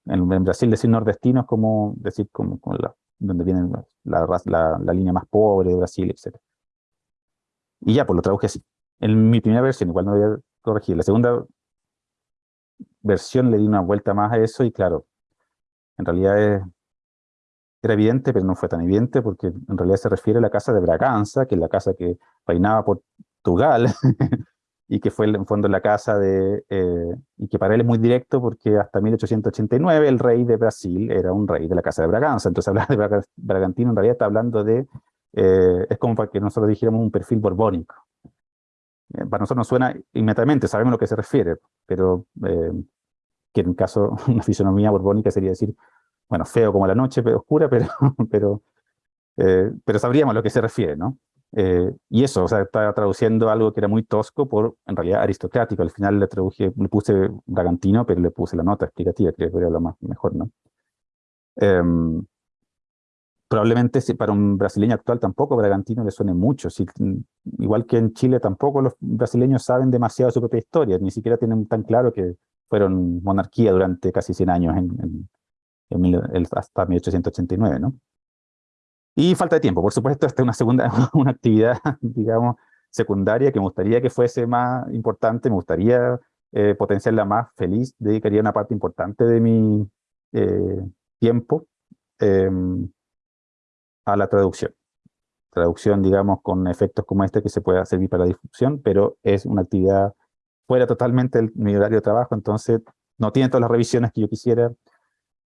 En, Brasil decir nordestino es como decir como, la, donde viene la, la, la, línea más pobre de Brasil, etc. Y ya, pues lo traduje así. En mi primera versión, igual no voy a corregir. La segunda versión le di una vuelta más a eso y claro, en realidad era evidente, pero no fue tan evidente, porque en realidad se refiere a la casa de Braganza, que es la casa que reinaba Portugal, y que fue en fondo la casa de, eh, y que para él es muy directo porque hasta 1889 el rey de Brasil era un rey de la casa de Braganza, entonces hablar de Bragantino en realidad está hablando de, eh, es como para que nosotros dijéramos un perfil borbónico. Eh, para nosotros nos suena inmediatamente, sabemos a lo que se refiere, pero que en caso una fisonomía borbónica sería decir, bueno, feo como la noche, pero oscura, pero, pero, eh, pero sabríamos a lo que se refiere, ¿no? Eh, y eso, o sea, estaba traduciendo algo que era muy tosco por, en realidad, aristocrático. Al final le traduje, le puse Bragantino, pero le puse la nota explicativa, creo que era lo más mejor, ¿no? Em, probablemente para un brasileño actual tampoco Bragantino le suene mucho. Si, igual que en Chile tampoco los brasileños saben demasiado su propia historia, ni siquiera tienen tan claro que fueron monarquía durante casi 100 años, en, hasta 1889, ¿no? Y falta de tiempo, por supuesto, esta es una segunda, una actividad, digamos, secundaria que me gustaría que fuese más importante, me gustaría eh, potenciarla más, feliz, dedicaría una parte importante de mi eh, tiempo em, a la traducción. Traducción, digamos, con efectos como este que se pueda servir para la difusión, pero es una actividad fuera totalmente de mi horario de trabajo, entonces no tiene todas las revisiones que yo quisiera.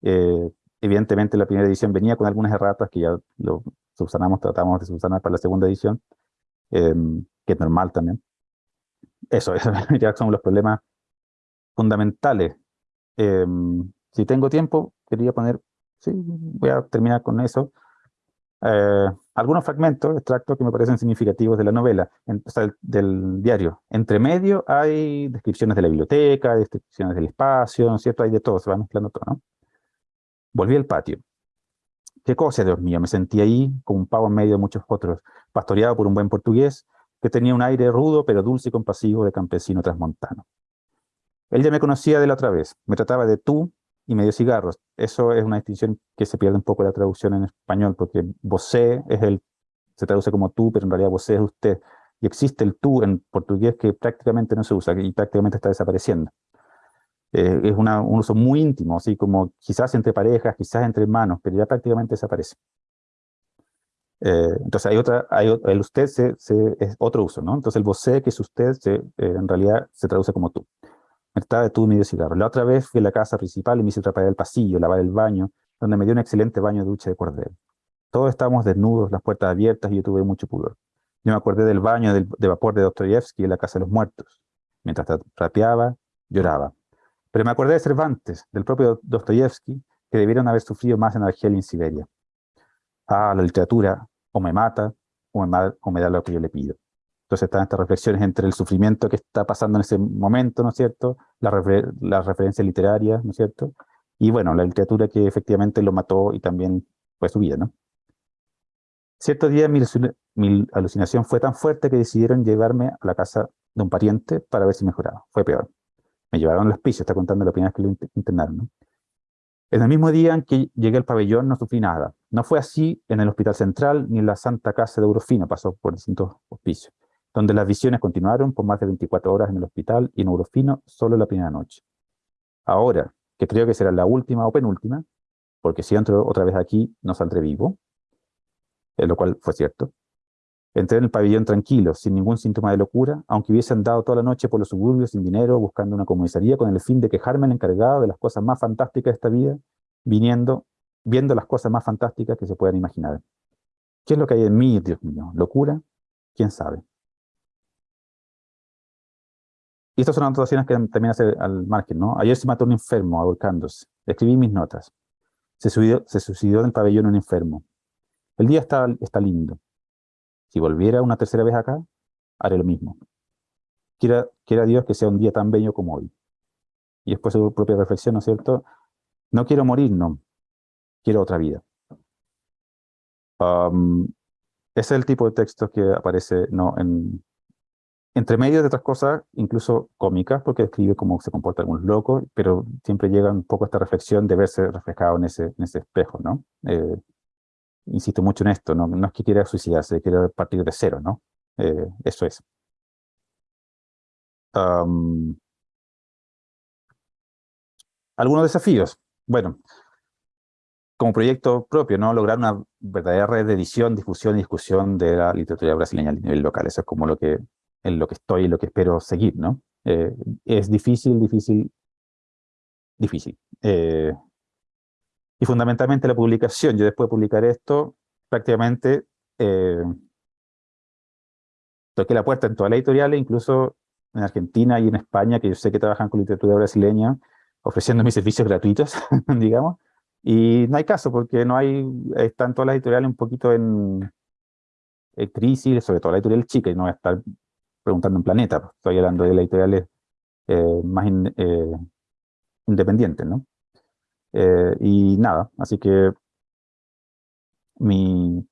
Eh, evidentemente la primera edición venía con algunas erratas que ya lo subsanamos, tratamos de subsanar para la segunda edición, em, que es normal también. Eso, ya son los problemas fundamentales. Em, si tengo tiempo, quería poner, sí, voy a terminar con eso. Eh, algunos fragmentos, extractos que me parecen significativos de la novela, o sea, del, diario. Entre medio hay descripciones de la biblioteca, descripciones del espacio, ¿no es cierto? Hay de todo, se va mezclando todo, ¿no? Volví al patio. Qué cosa, Dios mío, me sentí ahí como un pavo en medio de muchos otros, pastoreado por un buen portugués que tenía un aire rudo pero dulce y compasivo de campesino transmontano. Él ya me conocía de la otra vez, me trataba de tú y me dio cigarros. Eso es una distinción que se pierde un poco la traducción en español, porque vosé es el, se traduce como tú, pero en realidad vosé es usted. Y existe el tú en portugués que prácticamente no se usa y prácticamente está desapareciendo. Eh, es un uso muy íntimo, así como quizás entre parejas, quizás entre hermanos, pero ya prácticamente desaparece. Eh, entonces hay otra, hay, el usted se, es otro uso, ¿no? Entonces el vosé, que es usted, se, eh, en realidad se traduce como tú. Me estaba de cigarro. La otra vez fui a la casa principal y me hice trapar el pasillo, lavar el baño, donde me dio un excelente baño de ducha de cordero. Todos estábamos desnudos, las puertas abiertas y yo tuve mucho pudor. Yo me acordé del baño de vapor de Dostoyevsky en la casa de los muertos. Mientras trapeaba, lloraba. Pero me acordé de Cervantes, del propio Dostoyevsky, que debieron haber sufrido más en Argelia y en Siberia. Ah, la literatura o me mata o me, da lo que yo le pido. Entonces están estas reflexiones entre el sufrimiento que está pasando en ese momento, ¿no es cierto? Las la referencias literarias, ¿no es cierto? Y bueno, la literatura que efectivamente lo mató y también fue su vida, ¿no? Cierto día mi, alucinación fue tan fuerte que decidieron llevarme a la casa de un pariente para ver si mejoraba. Fue peor. Me llevaron los pisos, está contando la primera que lo internaron. ¿no? En el mismo día en que llegué al pabellón no sufrí nada. No fue así en el Hospital Central ni en la Santa Casa de Eurofino, pasó por distintos hospicios, donde las visiones continuaron por más de 24 horas en el hospital y en solo la primera noche. Ahora, que creo que será la última o penúltima, porque si entro otra vez aquí no saldré vivo, lo cual fue cierto, Entré en el pabellón tranquilo, sin ningún síntoma de locura, aunque hubiese andado toda la noche por los suburbios sin dinero, buscando una comisaría con el fin de quejarme al encargado de las cosas más fantásticas de esta vida, viendo las cosas más fantásticas que se puedan imaginar. ¿Qué es lo que hay en mí, Dios mío? ¿Locura? ¿Quién sabe? Y estas son anotaciones que también hace al margen, ¿no? Ayer se mató un enfermo ahorcándose. Escribí mis notas. Se, suicidó en el pabellón un enfermo. El día está, está lindo. Si volviera una tercera vez acá, haré lo mismo. Quiera, quiera Dios que sea un día tan bello como hoy. Y después su propia reflexión, ¿no es cierto? No quiero morir, no. Quiero otra vida. ese es el tipo de texto que aparece ¿no? en, entre medio de otras cosas, incluso cómicas, porque describe cómo se comporta algún loco, pero siempre llega un poco esta reflexión de verse reflejado en ese, espejo, ¿no? Eh, insisto mucho en esto, no, no es que quiera suicidarse, quiere partir de cero, ¿no? Eh, eso es. algunos desafíos. Bueno, como proyecto propio, ¿no? Lograr una verdadera red de edición, difusión y discusión de la literatura brasileña a nivel local. Eso es como lo que, en lo que estoy y lo que espero seguir, ¿no? Eh, es difícil, difícil, difícil. Eh, y fundamentalmente la publicación. Yo después de publicar esto, prácticamente eh, toqué la puerta en todas las editoriales, incluso en Argentina y en España, que yo sé que trabajan con literatura brasileña, ofreciendo mis servicios gratuitos, digamos, y no hay caso, porque no hay, están todas las editoriales un poquito en, crisis, sobre todo la editorial chica, y no voy a estar preguntando en Planeta, pues, estoy hablando de editoriales eh, más eh, independientes, ¿no? Eh, y nada, así que mi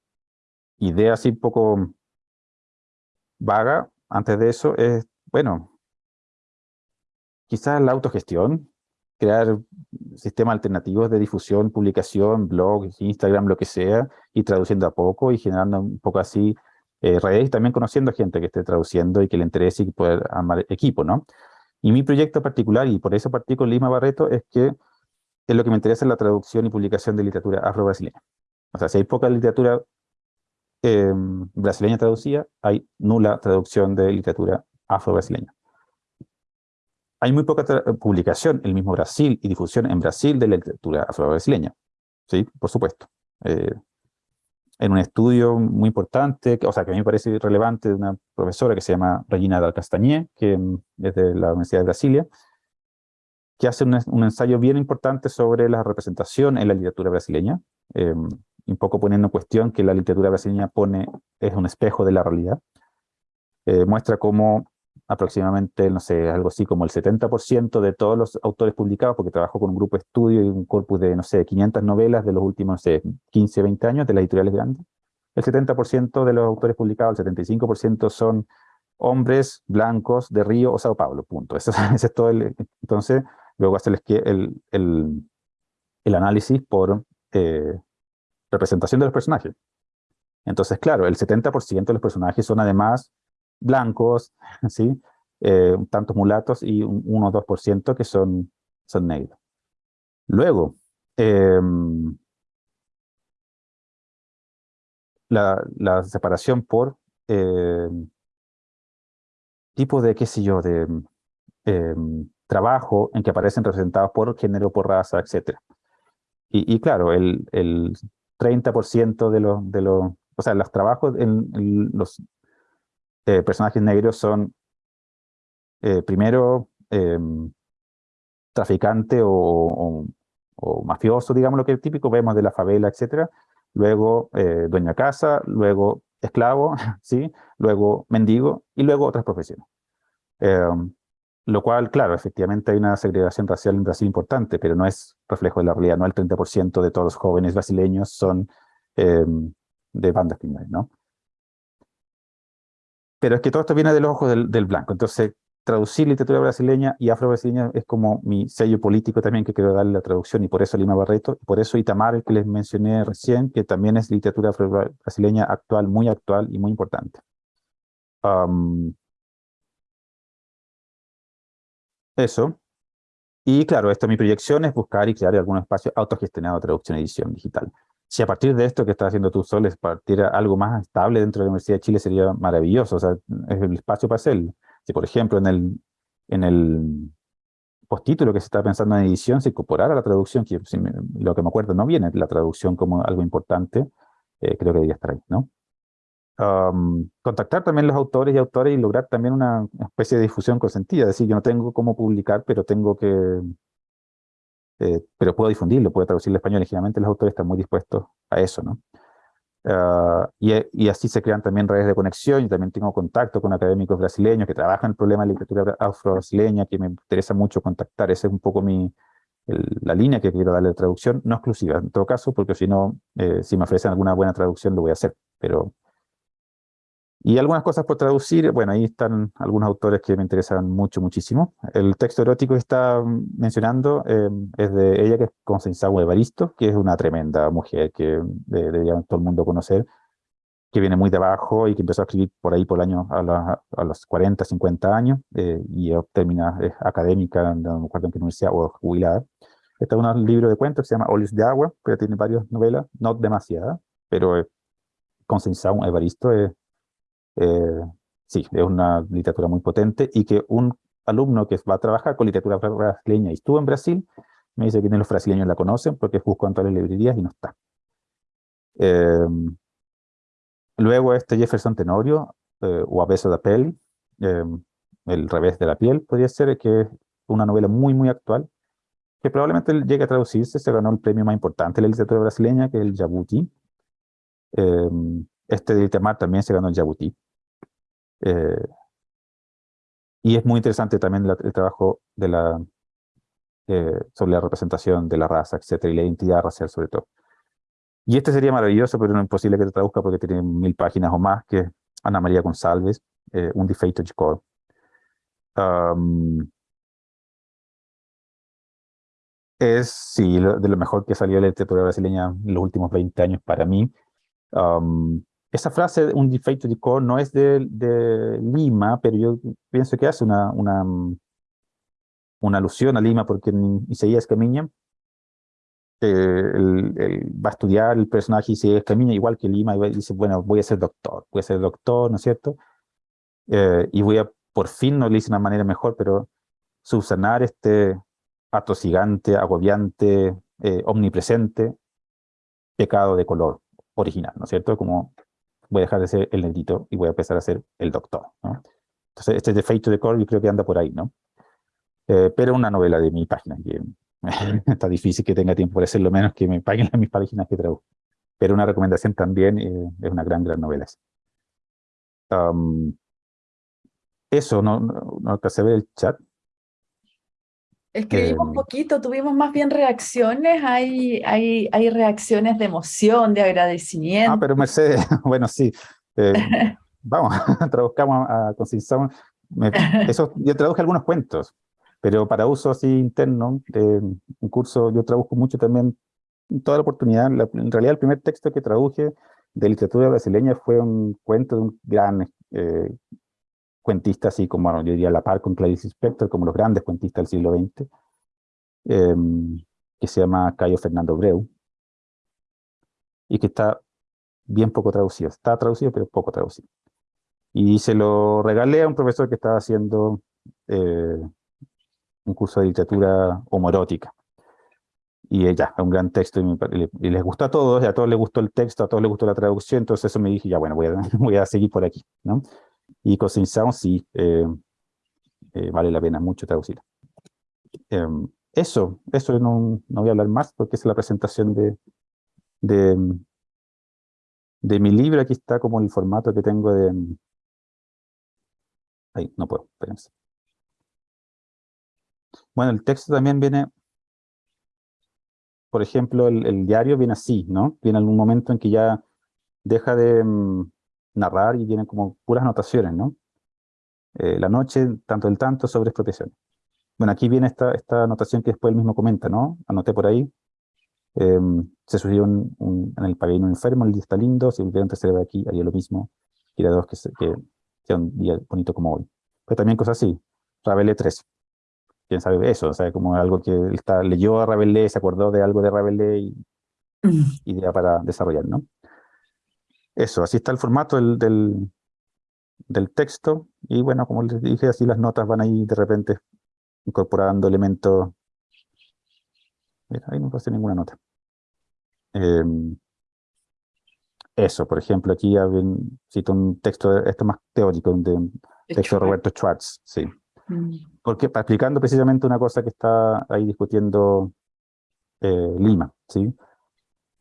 idea así un poco vaga antes de eso es, bueno, quizás la autogestión, crear sistemas alternativos de difusión, publicación, blog, Instagram, lo que sea, y traduciendo a poco y generando un poco así eh, redes y también conociendo gente que esté traduciendo y que le interese y poder armar equipo, ¿no? Y mi proyecto particular, y por eso partí con Lima Barreto, es que es lo que me interesa es la traducción y publicación de literatura afro-brasileña. O sea, si hay poca literatura em, brasileña traducida, hay nula traducción de literatura afro-brasileña. Hay muy poca publicación en el mismo Brasil y difusión en Brasil de la literatura afro-brasileña. Sí, por supuesto. Eh, en un estudio muy importante, o sea, que a mí me parece relevante, de una profesora que se llama Regina Dal Castañé, que mm, es de la Universidad de Brasilia, que hace un, ensayo bien importante sobre la representación en la literatura brasileña, eh, un poco poniendo en cuestión que la literatura brasileña pone, es un espejo de la realidad. Eh, muestra cómo aproximadamente, no sé, algo así como el 70% de todos los autores publicados, porque trabajo con un grupo de estudio y un corpus de, no sé, 500 novelas de los últimos, no sé, 15, 20 años de las editoriales grandes. El 70% de los autores publicados, el 75% son hombres blancos de Río o Sao Paulo, punto. Ese, es todo el... Entonces, luego hacerles el, el, el análisis por eh, representación de los personajes. Entonces, claro, el 70% de los personajes son además blancos, ¿sí? Eh, tantos mulatos y un 1 o 2% que son, son negros. Luego, em, la, la, separación por eh, tipo de, qué sé yo, de em, trabajo en que aparecen representados por género, por raza, etc. Y, y claro, el, el 30% de los, de los, o sea, los trabajos en los eh, personajes negros son, eh, primero, em, traficante o, mafioso, digamos lo que es típico, vemos de la favela, etcétera. Luego, eh, dueña casa, luego esclavo, ¿sí? luego mendigo y luego otras profesiones. Em, lo cual, claro, efectivamente hay una segregación racial en Brasil importante, pero no es reflejo de la realidad, no el 30% de todos los jóvenes brasileños son em, de bandas criminales, ¿no? Pero es que todo esto viene de los ojos del, blanco. Entonces, traducir literatura brasileña y afro-brasileña es como mi sello político también que quiero darle la traducción, y por eso Lima Barreto, y por eso Itamar, el que les mencioné recién, que también es literatura brasileña actual, muy actual y muy importante. eso. Y claro, esto mi proyección es buscar y crear algún espacio autogestionado de traducción y edición digital. Si a partir de esto que estás haciendo tú solo es partir algo más estable dentro de la Universidad de Chile sería maravilloso, o sea, es el espacio para hacerlo. Si por ejemplo en el, en el postítulo que se está pensando en edición se incorporara la traducción, que lo que me acuerdo no viene la traducción como algo importante, eh, creo que debería estar ahí, ¿no? contactar también los autores y autores y lograr también una especie de difusión consentida, es decir, yo no tengo cómo publicar, pero tengo que eh, pero puedo difundirlo, puedo traducirlo al español, y generalmente los autores están muy dispuestos a eso, ¿no? Ah, y, y, así se crean también redes de conexión, yo también tengo contacto con académicos brasileños que trabajan el problema de la literatura afro-brasileña, que me interesa mucho contactar, esa es un poco mi, la línea que quiero darle de traducción, no exclusiva en todo caso, porque si no, eh, si me ofrecen alguna buena traducción lo voy a hacer, pero y algunas cosas por traducir, bueno, ahí están algunos autores que me interesan mucho, muchísimo. El texto erótico que está mencionando eh, es de ella, que es Constanza Evaristo, que es una tremenda mujer que debería todo el mundo conocer, que viene muy de abajo y que empezó a escribir por ahí por el año a, a los 40, 50 años, eh, y termina, es académica, no me acuerdo en qué universidad, o jubilada. Este es un libro de cuentos que se llama Olios de Agua, pero tiene varias novelas, no demasiadas, pero eh, Constanza Evaristo es eh, sí, es una literatura muy potente y que un alumno que va a trabajar con literatura brasileña y estuvo en Brasil, me dice que ni los brasileños la conocen porque busco en todas las librerías y no está. Eh, luego este Jefferson Tenorio, eh, o A beso da pele, El revés de la piel, podría ser que es una novela muy, muy actual, que probablemente llegue a traducirse, se ganó el premio más importante de la literatura brasileña, que es el Jabuti. este de Itamar también se ganó el Jabuti. Eh, y es muy interesante también el trabajo de la, eh, sobre la representación de la raza, etcétera, y la identidad racial sobre todo. Y este sería maravilloso, pero no imposible que te traduzca porque tiene mil páginas o más, que Ana María González, eh, Un defeito de cor. Es, sí, de lo mejor que salió de la literatura brasileña en los últimos 20 años para mí. Um, esa frase, un defeito de cor, no es de, Lima, pero yo pienso que hace una, una, una alusión a Lima, porque en Isaías Camiña eh, va a estudiar el personaje Isaías Camiña, igual que Lima, y dice, bueno, voy a ser doctor, voy a ser doctor, ¿no es cierto? Eh, y voy a, por fin, no le dice de una manera mejor, pero subsanar este atosigante, agobiante, eh, omnipresente pecado de color original, ¿no es cierto? Como voy a dejar de ser el negrito y voy a empezar a ser el doctor, ¿no? Entonces, este defecto de color yo creo que anda por ahí, ¿no? Eh, pero una novela de mi página, está difícil que tenga tiempo para hacerlo menos que me paguen las mis páginas que traduzco. Pero una recomendación también, eh, es una gran, gran novela. eso, no, no, no alcancé a ver el chat. Escribimos eh, poquito, tuvimos más bien reacciones, hay, hay, hay reacciones de emoción, de agradecimiento. Ah, pero Mercedes, bueno, sí. Eh, vamos, traduzcamos a, a eso, yo traduje algunos cuentos, pero para uso así interno, de un curso, yo traduzco mucho también, toda la oportunidad, en realidad el primer texto que traduje de literatura brasileña fue un cuento de un gran eh, cuentistas así como, bueno, yo diría la par con Clarice Spector, como los grandes cuentistas del siglo XX, em, que se llama Cayo Fernando Breu, y que está bien poco traducido. Está traducido, pero poco traducido. Y se lo regalé a un profesor que estaba haciendo eh, un curso de literatura homoerótica. Y ya, un gran texto, y, les gustó a todos, y a todos les gustó el texto, a todos les gustó la traducción, entonces eso me dije, ya bueno, voy a, voy a seguir por aquí, ¿no? Y Cousin sí, eh, eh, vale la pena mucho traducir. Em, eso, eso no, no, voy a hablar más porque es la presentación de, de, mi libro. Aquí está como el formato que tengo de... Ahí, no puedo, espérense. Bueno, el texto también viene, por ejemplo, el, diario viene así, ¿no? Viene algún momento en que ya deja de, mm, narrar y vienen como puras anotaciones, ¿no? Eh, la noche, tanto el tanto, sobre expropiación. Bueno, aquí viene esta, esta anotación que después él mismo comenta, ¿no? Anoté por ahí. Em, se sucedió un, en el pabellón enfermo, el día está lindo, si volviera a ve aquí, haría lo mismo. Quiera dos que, que sea un día bonito como hoy. Pero también cosas así. Rabelais 3. ¿Quién sabe eso? O sea, como algo que él está, leyó a Rabelais, se acordó de algo de Rabelais y mm. idea para desarrollar, ¿no? Eso, así está el formato del, del, texto. Y bueno, como les dije, así las notas van ahí de repente incorporando elementos. Mira, ahí no hacer ninguna nota. Em, eso, por ejemplo, aquí cito un texto, esto más teórico, de un texto de Roberto Schwartz, sí. Mm. Porque, explicando precisamente una cosa que está ahí discutiendo eh, Lima, ¿sí?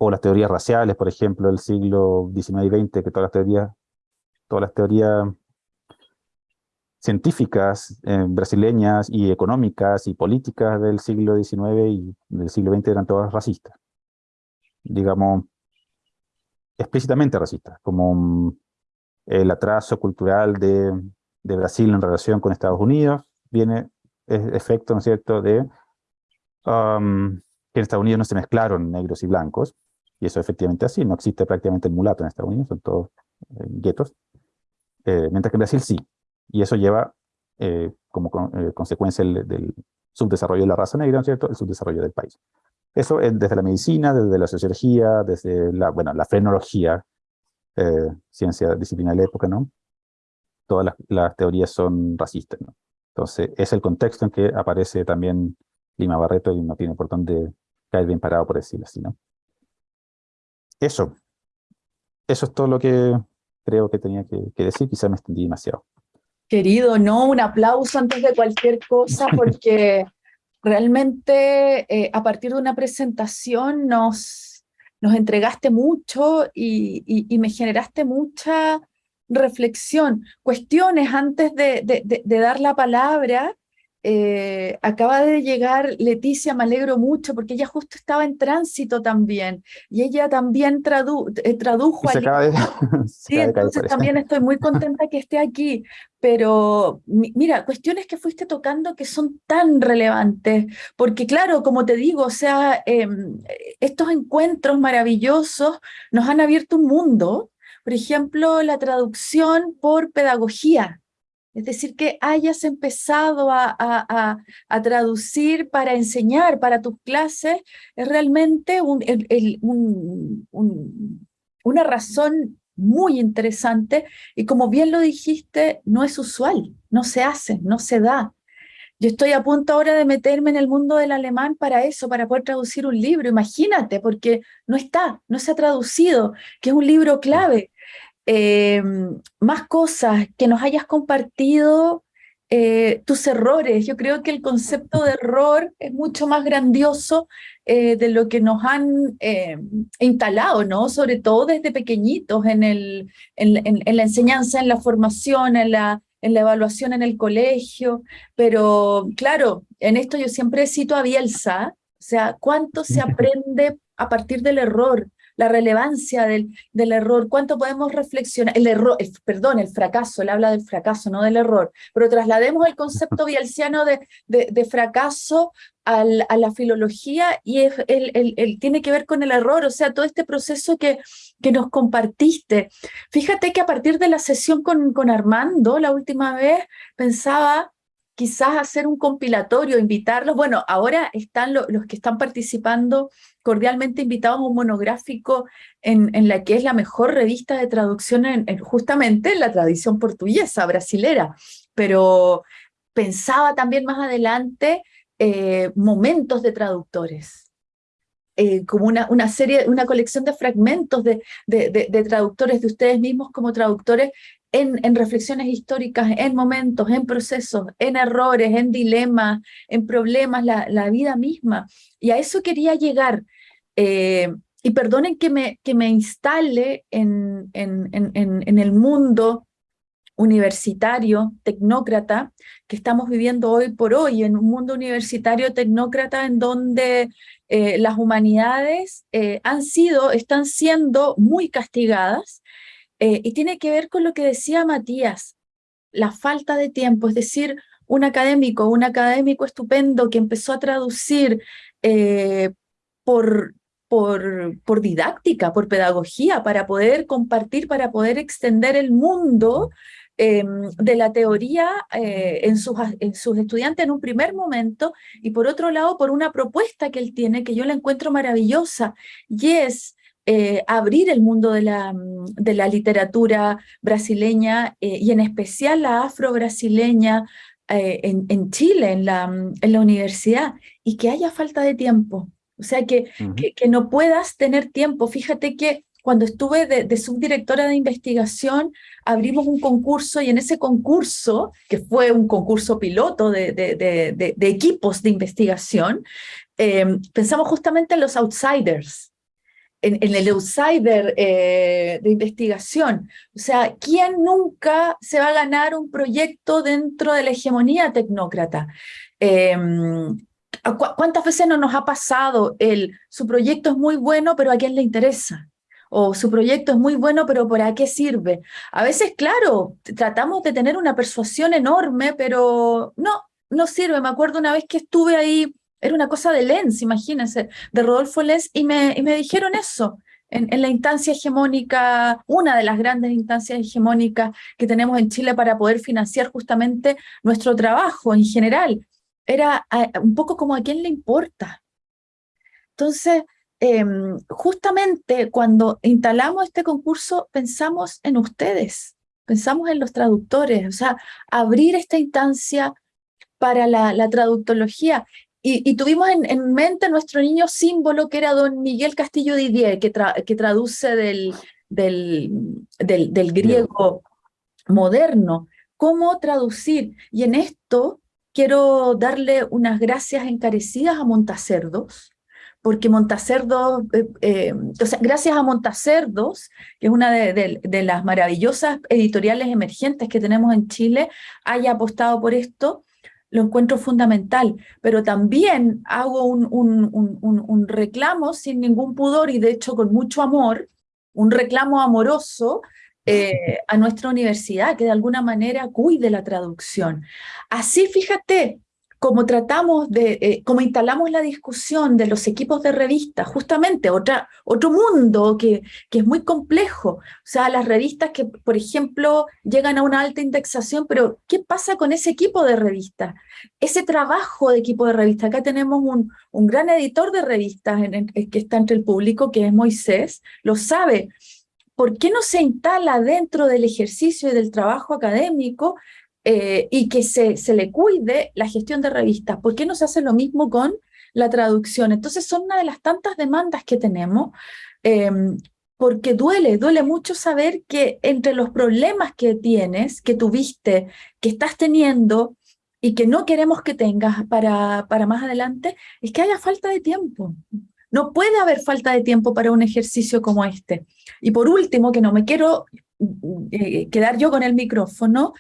O las teorías raciales, por ejemplo, del siglo XIX y XX, que todas las teorías, todas las teorías científicas eh, brasileñas y económicas y políticas del siglo XIX y del siglo XX eran todas racistas. Digamos, explícitamente racistas, como mm, el atraso cultural de, de, Brasil en relación con Estados Unidos, viene efecto, ¿no es cierto?, de um, que en Estados Unidos no se mezclaron negros y blancos, y eso efectivamente así, no existe prácticamente el mulato en Estados Unidos, son todos eh, guetos, eh, mientras que en Brasil sí, y eso lleva eh, como consecuencia del subdesarrollo de la raza negra, ¿no es cierto?, el subdesarrollo del país. Eso es desde la medicina, desde la sociología, desde la, bueno, la frenología, ciencia disciplina de la época, ¿no? Todas las, las, teorías son racistas, ¿no? Entonces, es el contexto en que aparece también Lima Barreto y no tiene por dónde caer bien parado, por decirlo así, ¿no? Eso. Eso es todo lo que creo que tenía que, decir. Quizá me extendí demasiado. Querido, no, un aplauso antes de cualquier cosa, porque realmente eh, a partir de una presentación nos, nos entregaste mucho y, me generaste mucha reflexión. Cuestiones antes de, dar la palabra. Eh, acaba de llegar Leticia, me alegro mucho porque ella justo estaba en tránsito también y ella también eh, tradujo. Se acaba de, sí, entonces también estoy muy contenta que esté aquí, pero mira, cuestiones que fuiste tocando que son tan relevantes, porque claro, como te digo, o sea, em, estos encuentros maravillosos nos han abierto un mundo, por ejemplo, la traducción por pedagogía. Es decir, que hayas empezado a, traducir para enseñar, para tus clases, es realmente una razón muy interesante y como bien lo dijiste, no es usual, no se hace, no se da. Yo estoy a punto ahora de meterme en el mundo del alemán para eso, para poder traducir un libro, imagínate, porque no está, no se ha traducido, que es un libro clave. Em, más cosas que nos hayas compartido, eh, tus errores. Yo creo que el concepto de error es mucho más grandioso eh, de lo que nos han em, instalado, ¿no? Sobre todo desde pequeñitos en, el, en, la enseñanza, en la formación, en la, en la evaluación en el colegio. Pero claro, en esto yo siempre cito a Bielsa, o sea, cuánto se aprende a partir del error, la relevancia del, del error, cuánto podemos reflexionar, el error, perdón, el fracaso, él habla del fracaso, no del error, pero traslademos el concepto bielsiano de, de, fracaso a la filología y él, tiene que ver con el error, o sea, todo este proceso que, que nos compartiste. Fíjate que a partir de la sesión con, con Armando, la última vez, pensaba quizás hacer un compilatorio, invitarlos. Bueno, ahora están los que están participando cordialmente invitados a un monográfico en, en, la que es la mejor revista de traducción en, justamente en la tradición portuguesa, brasilera. Pero pensaba también más adelante eh, momentos de traductores. Eh, como una, una, serie, una colección de fragmentos de, de, de, traductores, de ustedes mismos como traductores, en, reflexiones históricas, en momentos, en procesos, en errores, en dilemas, en problemas, la, vida misma. Y a eso quería llegar. Eh, y perdonen que me, que me instale en, en, en, el mundo universitario, tecnócrata, que estamos viviendo hoy por hoy, en un mundo universitario tecnócrata en donde eh, las humanidades eh, han sido, están siendo muy castigadas, y tiene que ver con lo que decía Matías, la falta de tiempo, es decir, un académico, un académico estupendo que empezó a traducir por, por, por, didáctica, por pedagogía, para poder compartir, para poder extender el mundo em, de la teoría eh, en, sus, en sus estudiantes en un primer momento, y por otro lado, por una propuesta que él tiene, que yo la encuentro maravillosa, y es eh, abrir el mundo de la, de la literatura brasileña eh, y en especial la afro-brasileña en, en, Chile, en la, en la universidad, y que haya falta de tiempo. O sea, que, que, no puedas tener tiempo. Fíjate que cuando estuve de, subdirectora de investigación, abrimos un concurso y en ese concurso, que fue un concurso piloto de, de, de equipos de investigación, pensamos justamente en los outsiders, en, el outsider eh, de investigación. O sea, ¿quién nunca se va a ganar un proyecto dentro de la hegemonía tecnócrata? ¿Cuántas veces no nos ha pasado el, su proyecto es muy bueno, pero a quién le interesa? O su proyecto es muy bueno, pero ¿para qué sirve? A veces, claro, tratamos de tener una persuasión enorme, pero no, no sirve. Me acuerdo una vez que estuve ahí era una cosa de Lenz, imagínense, de Rodolfo Lenz, y me, y me dijeron eso, en, en, la instancia hegemónica, una de las grandes instancias hegemónicas que tenemos en Chile para poder financiar justamente nuestro trabajo en general. Era un poco como a quién le importa. Entonces, em, justamente cuando instalamos este concurso, pensamos en ustedes, pensamos en los traductores, o sea, abrir esta instancia para la, la traductología y, tuvimos en, mente nuestro niño símbolo, que era don Miguel Castillo Didier, que, que traduce del, del, del, griego moderno. ¿Cómo traducir? Y en esto quiero darle unas gracias encarecidas a Montacerdos, porque Montacerdos, eh, eh, gracias a Montacerdos, que es una de, las maravillosas editoriales emergentes que tenemos en Chile, haya apostado por esto, lo encuentro fundamental, pero también hago un, reclamo sin ningún pudor y de hecho con mucho amor, un reclamo amoroso eh, a nuestra universidad, que de alguna manera cuide la traducción. Así, fíjate, como tratamos de, eh, instalamos la discusión de los equipos de revistas, justamente otra, otro mundo que, que es muy complejo. O sea, las revistas que, por ejemplo, llegan a una alta indexación, pero ¿qué pasa con ese equipo de revistas? Ese trabajo de equipo de revistas. Acá tenemos un, un gran editor de revistas en que está entre el público, que es Moisés, lo sabe. ¿Por qué no se instala dentro del ejercicio y del trabajo académico eh, y que se, se le cuide la gestión de revistas. ¿Por qué no se hace lo mismo con la traducción? Entonces son una de las tantas demandas que tenemos, em, porque duele, duele mucho saber que entre los problemas que tienes, que tuviste, que estás teniendo y que no queremos que tengas para, para más adelante, es que haya falta de tiempo. No puede haber falta de tiempo para un ejercicio como este. Y por último, que no me quiero eh, quedar yo con el micrófono,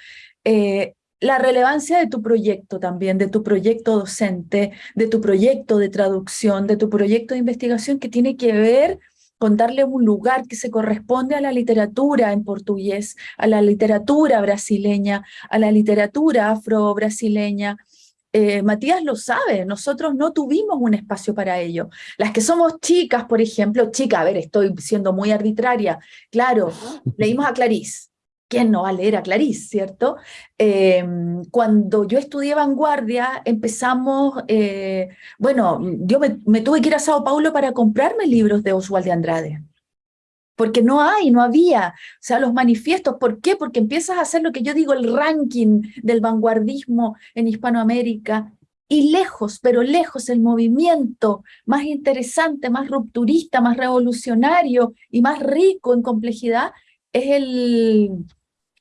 eh, la relevancia de tu proyecto también, de tu proyecto docente, de tu proyecto de traducción, de tu proyecto de investigación que tiene que ver con darle un lugar que se corresponde a la literatura en portugués, a la literatura brasileña, a la literatura afro-brasileña. Eh, Matías lo sabe, nosotros no tuvimos un espacio para ello. Las que somos chicas, por ejemplo, chica, a ver, estoy siendo muy arbitraria, claro, leímos a Clarice, ¿quién no va a leer a Clarice, cierto? Em, cuando yo estudié vanguardia, empezamos, eh, bueno, yo me, tuve que ir a Sao Paulo para comprarme libros de Oswald de Andrade, porque no hay, no había, o sea, los manifiestos, ¿por qué? Porque empiezas a hacer lo que yo digo, el ranking del vanguardismo en Hispanoamérica, y lejos, pero lejos, el movimiento más interesante, más rupturista, más revolucionario y más rico en complejidad es el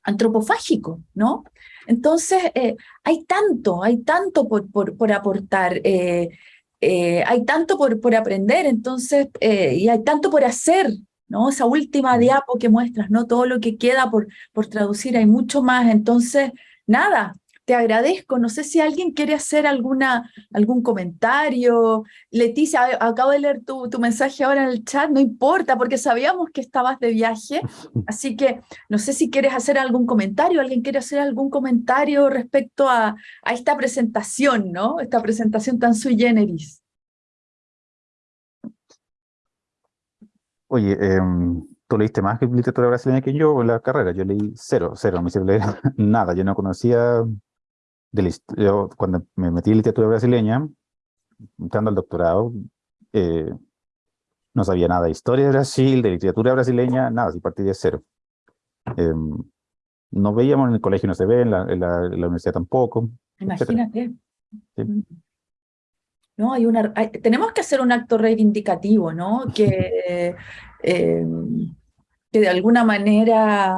antropofágico, ¿no? Entonces, eh, hay tanto, hay tanto por, por, aportar, eh, eh, hay tanto por, por aprender, entonces, y hay tanto por hacer, ¿no? Esa última diapo que muestras, ¿no? Todo lo que queda por, por traducir, hay mucho más, entonces, nada, te agradezco. No sé si alguien quiere hacer alguna, algún comentario. Leticia, acabo de leer tu, tu mensaje ahora en el chat, no importa, porque sabíamos que estabas de viaje, así que no sé si quieres hacer algún comentario, alguien quiere hacer algún comentario respecto a, a esta presentación, ¿no? Esta presentación tan sui generis. Oye, em, tú leíste más que literatura brasileña que yo en la carrera. Yo leí cero, cero, no me leer nada. Yo no conocía yo cuando me metí en literatura brasileña, entrando al doctorado, eh, no sabía nada de historia de Brasil, de literatura brasileña, nada, si partí de cero. Em, no veíamos en el colegio, no se ve, en la, en la, universidad tampoco. Imagínate. Mm. No, hay una, tenemos que hacer un acto reivindicativo, ¿no? Que eh, que de alguna manera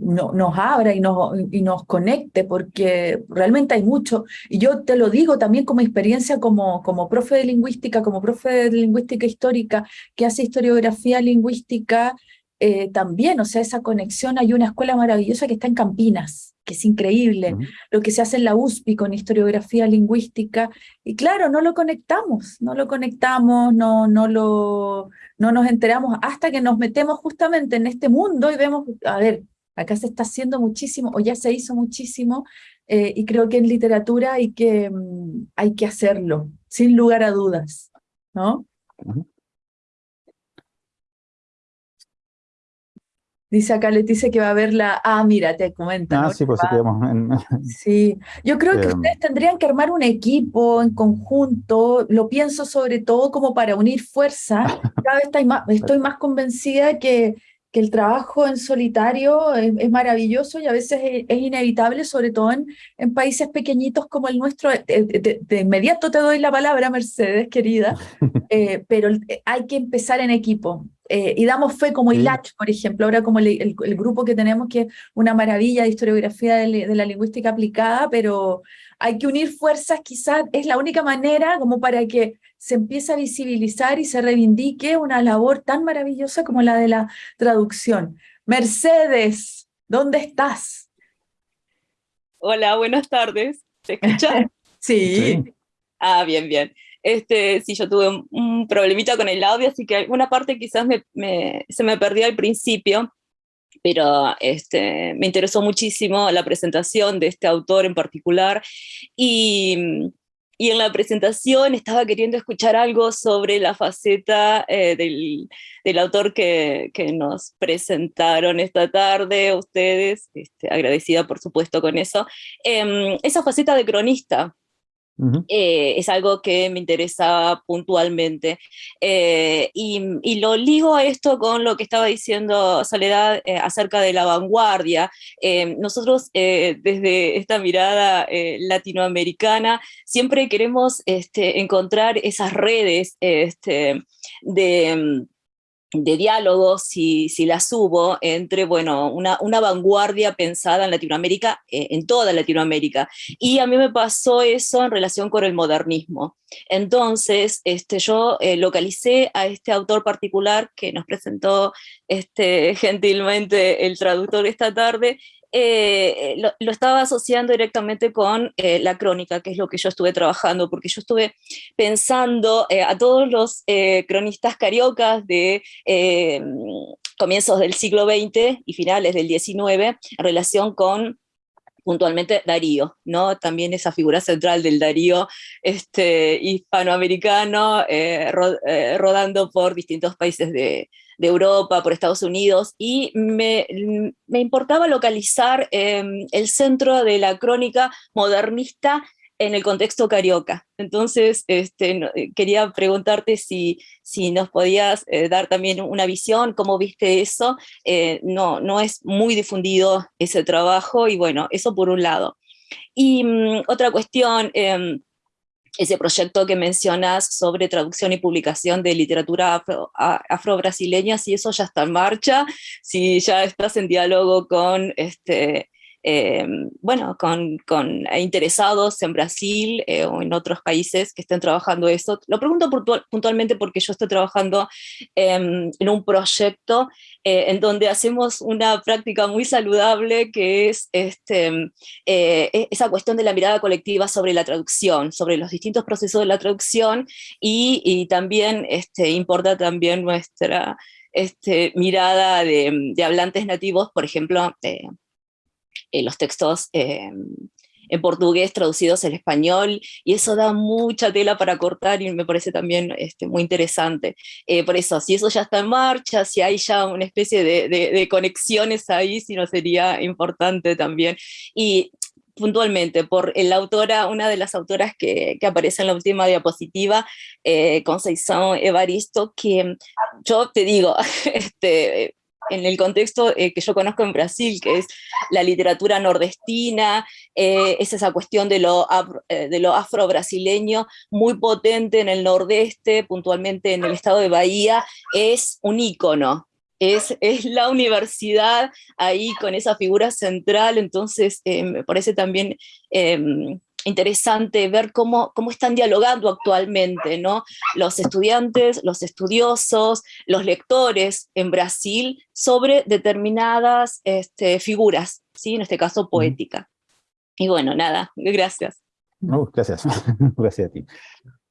no, nos abra y nos, y nos conecte, porque realmente hay mucho. Y yo te lo digo también como experiencia como, como profe de lingüística, como profe de lingüística histórica, que hace historiografía lingüística eh, también, o sea, esa conexión. Hay una escuela maravillosa que está en Campinas, que es increíble, lo que se hace en la USPI con historiografía lingüística, y claro, no lo conectamos, no lo conectamos, no, no, lo, no nos enteramos hasta que nos metemos justamente en este mundo y vemos, a ver, acá se está haciendo muchísimo, o ya se hizo muchísimo, eh, y creo que en literatura hay que, mm, hay que hacerlo, sin lugar a dudas, ¿no? Dice acá Leticia que va a ver la... Ah, mira, te comenta. Ah, sí, pues en... Sí, yo creo que em. ustedes tendrían que armar un equipo en conjunto, lo pienso sobre todo como para unir fuerza. Cada vez estoy más, estoy más convencida que, que el trabajo en solitario es, maravilloso y a veces es, inevitable, sobre todo en, en, países pequeñitos como el nuestro. De, inmediato te doy la palabra, Mercedes, querida, eh, pero hay que empezar en equipo. Eh, y damos fe como ILACH, por ejemplo, ahora como el, grupo que tenemos, que es una maravilla de historiografía de, la lingüística aplicada, pero hay que unir fuerzas, quizás es la única manera como para que se empiece a visibilizar y se reivindique una labor tan maravillosa como la de la traducción. Mercedes, ¿dónde estás? Hola, buenas tardes. ¿Se escucha? Sí. Ah, bien, bien. Este, sí, yo tuve un, problemita con el audio, así que alguna parte quizás se me perdió al principio, pero este, me interesó muchísimo la presentación de este autor en particular, y, y en la presentación estaba queriendo escuchar algo sobre la faceta eh, del, del, autor que, que, nos presentaron esta tarde, ustedes, este, agradecida por supuesto con eso, eh, esa faceta de cronista, eh, es algo que me interesa puntualmente. Eh, y, lo ligo a esto con lo que estaba diciendo Soledad eh, acerca de la vanguardia. nosotros desde esta mirada latinoamericana siempre queremos este, encontrar esas redes este, de de diálogos, si, si las hubo, entre bueno, una, una vanguardia pensada en Latinoamérica, eh, en toda Latinoamérica. Y a mí me pasó eso en relación con el modernismo. Entonces, este, yo eh, localicé a este autor particular que nos presentó este, gentilmente el traductor esta tarde, eh, lo, estaba asociando directamente con eh, la crónica, que es lo que yo estuve trabajando, porque yo estuve pensando eh, a todos los cronistas cariocas de comienzos del siglo XX y finales del XIX en relación con puntualmente Darío, ¿no? También esa figura central del Darío este, hispanoamericano rodando por distintos países de, de Europa, por Estados Unidos, y me, importaba localizar em, el centro de la crónica modernista en el contexto carioca. Entonces, este, eh, quería preguntarte si, si nos podías eh, dar también una visión, cómo viste eso. Eh, no, no es muy difundido ese trabajo, y bueno, eso por un lado. Y mm, otra cuestión, em, ese proyecto que mencionas sobre traducción y publicación de literatura afro-brasileña, si eso ya está en marcha, si ya estás en diálogo con este, eh, bueno, con, interesados en Brasil eh, o en otros países que estén trabajando esto. Lo pregunto puntualmente porque yo estoy trabajando em, en un proyecto eh, en donde hacemos una práctica muy saludable que es este, e-, esa cuestión de la mirada colectiva sobre la traducción, sobre los distintos procesos de la traducción y, también este, importa también nuestra este, mirada de hablantes nativos, por ejemplo, eh, los textos eh, en portugués traducidos al español, y eso da mucha tela para cortar y me parece también este, muy interesante. Eh, por eso, si eso ya está en marcha, si hay ya una especie de, de, conexiones ahí, si no sería importante también. Y puntualmente por la autora, una de las autoras que, que aparece en la última diapositiva, eh, Evaristo, que yo te digo, este, en el contexto eh, que yo conozco en Brasil, que es la literatura nordestina, eh, es esa cuestión de lo, eh, de lo afro-brasileño muy potente en el nordeste, puntualmente en el estado de Bahía, es un ícono. Es, es la universidad ahí con esa figura central, entonces me parece también em, interesante ver cómo, cómo están dialogando actualmente ¿no? los estudiantes, los estudiosos, los lectores en Brasil sobre determinadas este, figuras, ¿sí? en este caso poética. Y bueno, nada, gracias. gracias, gracias a ti.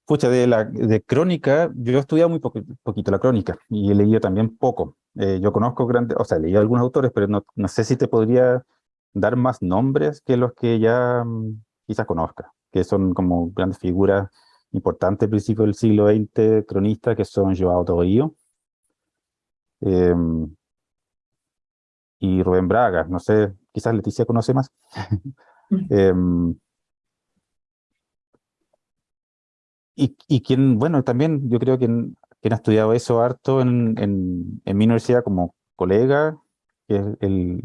Pucha, de, la, de crónica, yo he estudiado muy poquito la crónica y he leído también poco. Eh, yo conozco grandes, o sea, he leído algunos autores, pero no, no sé si te podría dar más nombres que los que ya mm, quizás conozca, que son como grandes figuras importantes al principio del siglo XX, cronistas, que son Joao Torio em, y Rubén Braga, no sé, quizás Leticia conoce más. Em, y, y quien, bueno, también yo creo que quien ha estudiado eso harto en, en, en mi universidad como colega que es, el,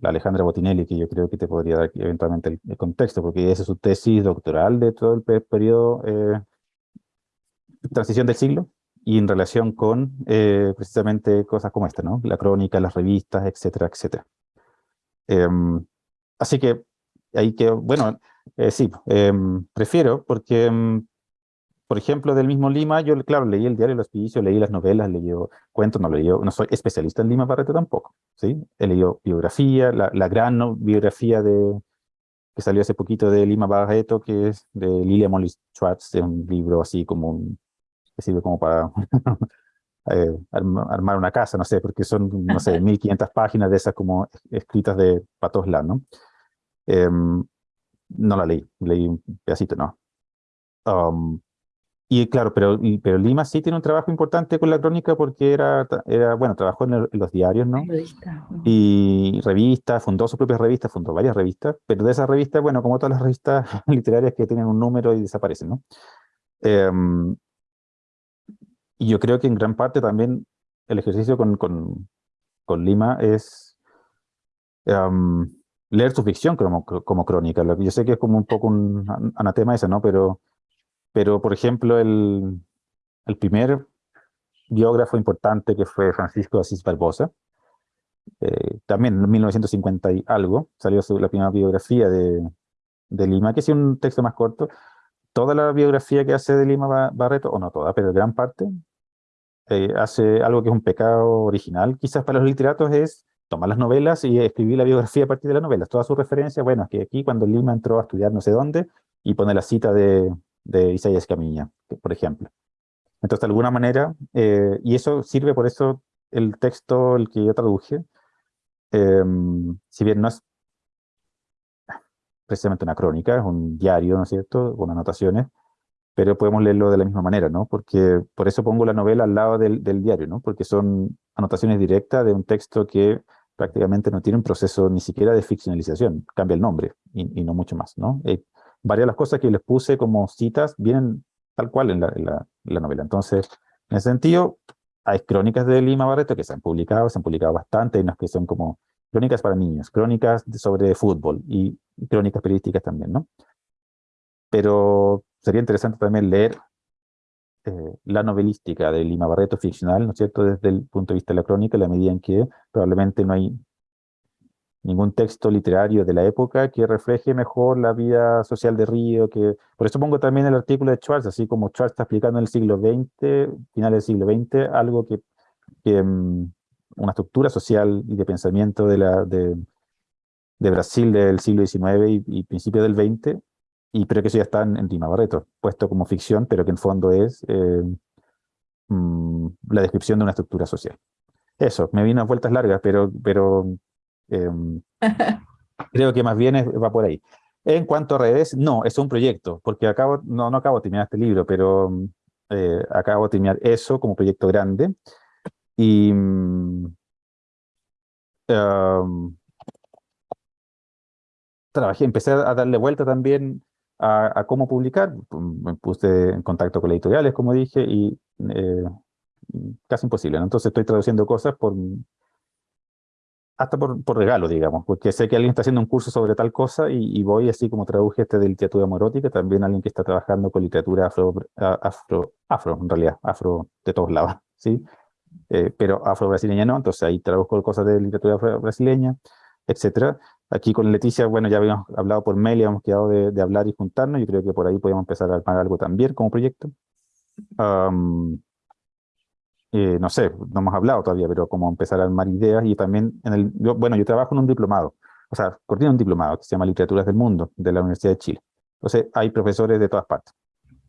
la Alejandra Botinelli, que yo creo que te podría dar eventualmente el, contexto, porque esa es su tesis doctoral de todo el periodo eh, transición del siglo, y en relación con eh, precisamente cosas como esta, ¿no? La crónica, las revistas, etcétera, etcétera. Em, así que, ahí que, bueno, eh, sí, em, prefiero, porque em, por ejemplo, del mismo Lima, yo, claro, leí el diario Los Hospicio, leí las novelas, leí cuentos, no leí, no soy especialista en Lima Barreto tampoco, ¿sí? He leído biografía, la, gran biografía de, que salió hace poquito de Lima Barreto, que es de Lilia Molly Schwartz, de un libro así como un, que sirve como para eh, armar una casa, no sé, porque son, no sé, 1500 páginas de esas como escritas de para todos lados, ¿no? Em, no la leí, leí un pedacito, no. Um, y claro, pero, pero Lima sí tiene un trabajo importante con la crónica porque era, era bueno, trabajó en, los diarios, ¿no? Revista. Y revistas, fundó su propia revista, fundó varias revistas, pero de esas revistas, bueno, como todas las revistas literarias que tienen un número y desaparecen, ¿no? Em, y yo creo que en gran parte también el ejercicio con, con, con Lima es em, leer su ficción como, como crónica. Yo sé que es como un poco un anatema ese, ¿no? Pero pero, por ejemplo, el, el primer biógrafo importante que fue Francisco Asís Barbosa, eh, también en 1950 y algo, salió su, la primera biografía de, de Lima, que es un texto más corto. Toda la biografía que hace de Lima Barreto, o no toda, pero gran parte, eh, hace algo que es un pecado original, quizás para los literatos es tomar las novelas y escribir la biografía a partir de las novelas. Toda su referencia, bueno, es que aquí cuando Lima entró a estudiar no sé dónde, y pone la cita de, de Isaías Camiña, por ejemplo. Entonces, de alguna manera, eh, y eso sirve por eso el texto, el que yo traduje, em, si bien no es precisamente una crónica, es un diario, ¿no es cierto?, con anotaciones, pero podemos leerlo de la misma manera, ¿no? Porque por eso pongo la novela al lado del, diario, ¿no? Porque son anotaciones directas de un texto que prácticamente no tiene un proceso ni siquiera de ficcionalización, cambia el nombre y, no mucho más, ¿no? Eh, varias de las cosas que les puse como citas vienen tal cual en la, novela. Entonces, en ese sentido, hay crónicas de Lima Barreto que se han publicado, se han publicado bastante, hay unas que son como crónicas para niños, crónicas sobre fútbol y, crónicas periodísticas también, ¿no? Pero sería interesante también leer eh, la novelística de Lima Barreto ficcional, ¿no es cierto?, desde el punto de vista de la crónica, la medida en que probablemente no hay ningún texto literario de la época que refleje mejor la vida social de Río, que por eso pongo también el artículo de Schwartz, así como Schwartz está explicando en el siglo XX, final del siglo XX, algo que, mm, una estructura social y de pensamiento de, la, de, de Brasil del siglo XIX y, y del XX, y pero que eso ya está en, Lima Barreto, puesto como ficción, pero que en fondo es eh, mm, la descripción de una estructura social. Eso, me vino a vueltas largas, pero, pero creo que más bien va por ahí. En cuanto a redes, no, es un proyecto, porque acabo, no, no acabo de terminar este libro, pero eh, acabo de terminar eso como proyecto grande. Y em, trabajé, empecé a darle vuelta también a, cómo publicar. Me puse en contacto con editoriales, como dije, y eh, casi imposible. Entonces estoy traduciendo cosas por hasta por, por, regalo, digamos, porque sé que alguien está haciendo un curso sobre tal cosa y, voy así como traduje este de literatura morótica, también alguien que está trabajando con literatura afro, afro, afro en realidad, afro de todos lados, ¿sí? Eh, pero afro-brasileña no, entonces ahí traduzco cosas de literatura brasileña, etcétera. Aquí con Leticia, bueno, ya habíamos hablado por mail y habíamos quedado de, hablar y juntarnos, yo creo que por ahí podemos empezar a armar algo también como proyecto. Eh, no sé, no hemos hablado todavía, pero como empezar a armar ideas y también, en el, bueno, yo trabajo en un diplomado, o sea, coordino un diplomado que se llama Literaturas del Mundo, de la Universidad de Chile. Entonces, hay profesores de todas partes.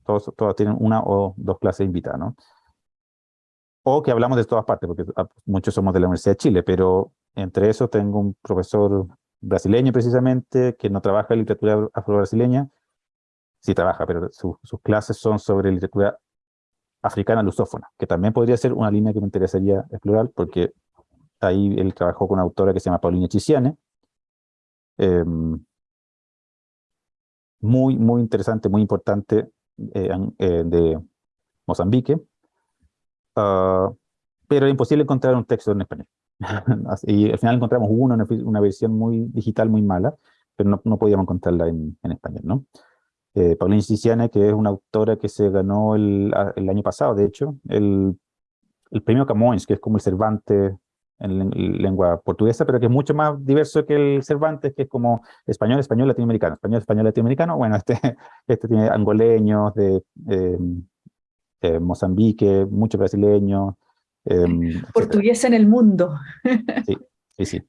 Todos, todos tienen una o dos clases invitadas, ¿no? O que hablamos de todas partes, porque ah, muchos somos de la Universidad de Chile, pero entre eso tengo un profesor brasileño precisamente, que no trabaja en literatura afro-brasileña, sí trabaja, pero sus clases son sobre literatura africana lusófona, que también podría ser una línea que me interesaría explorar, porque ahí él trabajó con una autora que se llama Paulina Chisiane, em, muy, muy interesante, muy importante, eh, eh, de Mozambique, ah, pero es imposible encontrar un texto en español. y al final encontramos uno, una, versión muy digital, muy mala, pero no, no podíamos encontrarla en, en español, ¿no? Eh, Paulina Siciane, que es una autora que se ganó el, el año pasado, de hecho, el, el, premio Camões, que es como el Cervantes en, lengua portuguesa, pero que es mucho más diverso que el Cervantes, que es como español, español, latinoamericano, español, español, latinoamericano, bueno, este, este tiene angoleños, de em, eh, Mozambique, muchos brasileños. Eh, Portugués en el mundo. sí, sí, sí.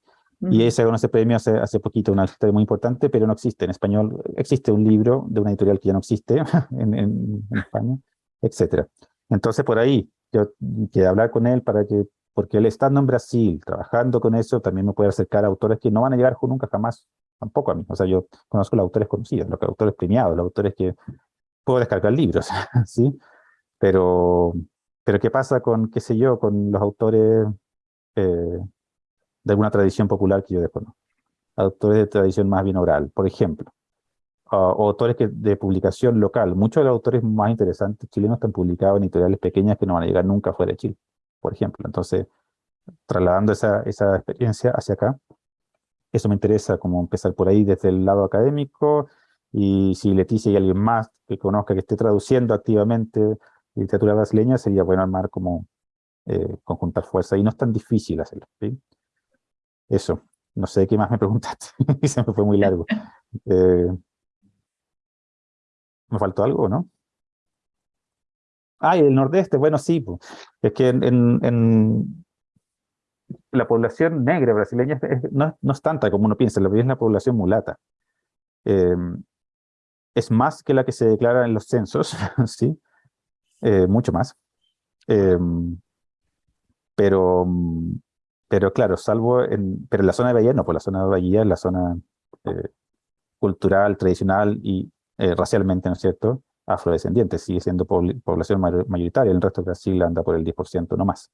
Y ese ganó ese premio hace, hace poquito, una historia muy importante, pero no existe en español. Existe un libro de una editorial que ya no existe en, en, en España, etc. Entonces, por ahí, yo quiero hablar con él para que, porque él estando en Brasil, trabajando con eso, también me puede acercar a autores que no van a llegar nunca jamás, tampoco a mí. O sea, yo conozco los autores conocidos, los autores premiados, los autores que puedo descargar libros, ¿sí? Pero, pero ¿qué pasa con, qué sé yo, con los autores eh, de alguna tradición popular que yo desconozco? Autores de tradición más bien oral, por ejemplo. o autores que, de publicación local. Muchos de los autores más interesantes chilenos están publicados en editoriales pequeñas que no van a llegar nunca fuera de Chile, por ejemplo. Entonces, trasladando esa, esa experiencia hacia acá, eso me interesa, como empezar por ahí desde el lado académico, y si Leticia y alguien más que conozca, que esté traduciendo activamente literatura brasileña, sería bueno armar como eh, conjuntar fuerza, y no es tan difícil hacerlo. Eso, no sé qué más me preguntaste, se me fue muy largo. Eh, ¿Me faltó algo, no? Ah, y el nordeste, bueno, sí, es que en, en, la población negra brasileña no, no, es tanta como uno piensa, la es la población mulata. Eh, es más que la que se declara en los censos, ¿sí? Eh, mucho más. Em, pero, pero claro, salvo en, pero en la zona de Bahía no, pues la zona de Bahía es la zona eh, cultural, tradicional y eh, racialmente, ¿no es cierto?, afrodescendiente, sigue siendo población mayoritaria, el resto de Brasil anda por el 10%, no más.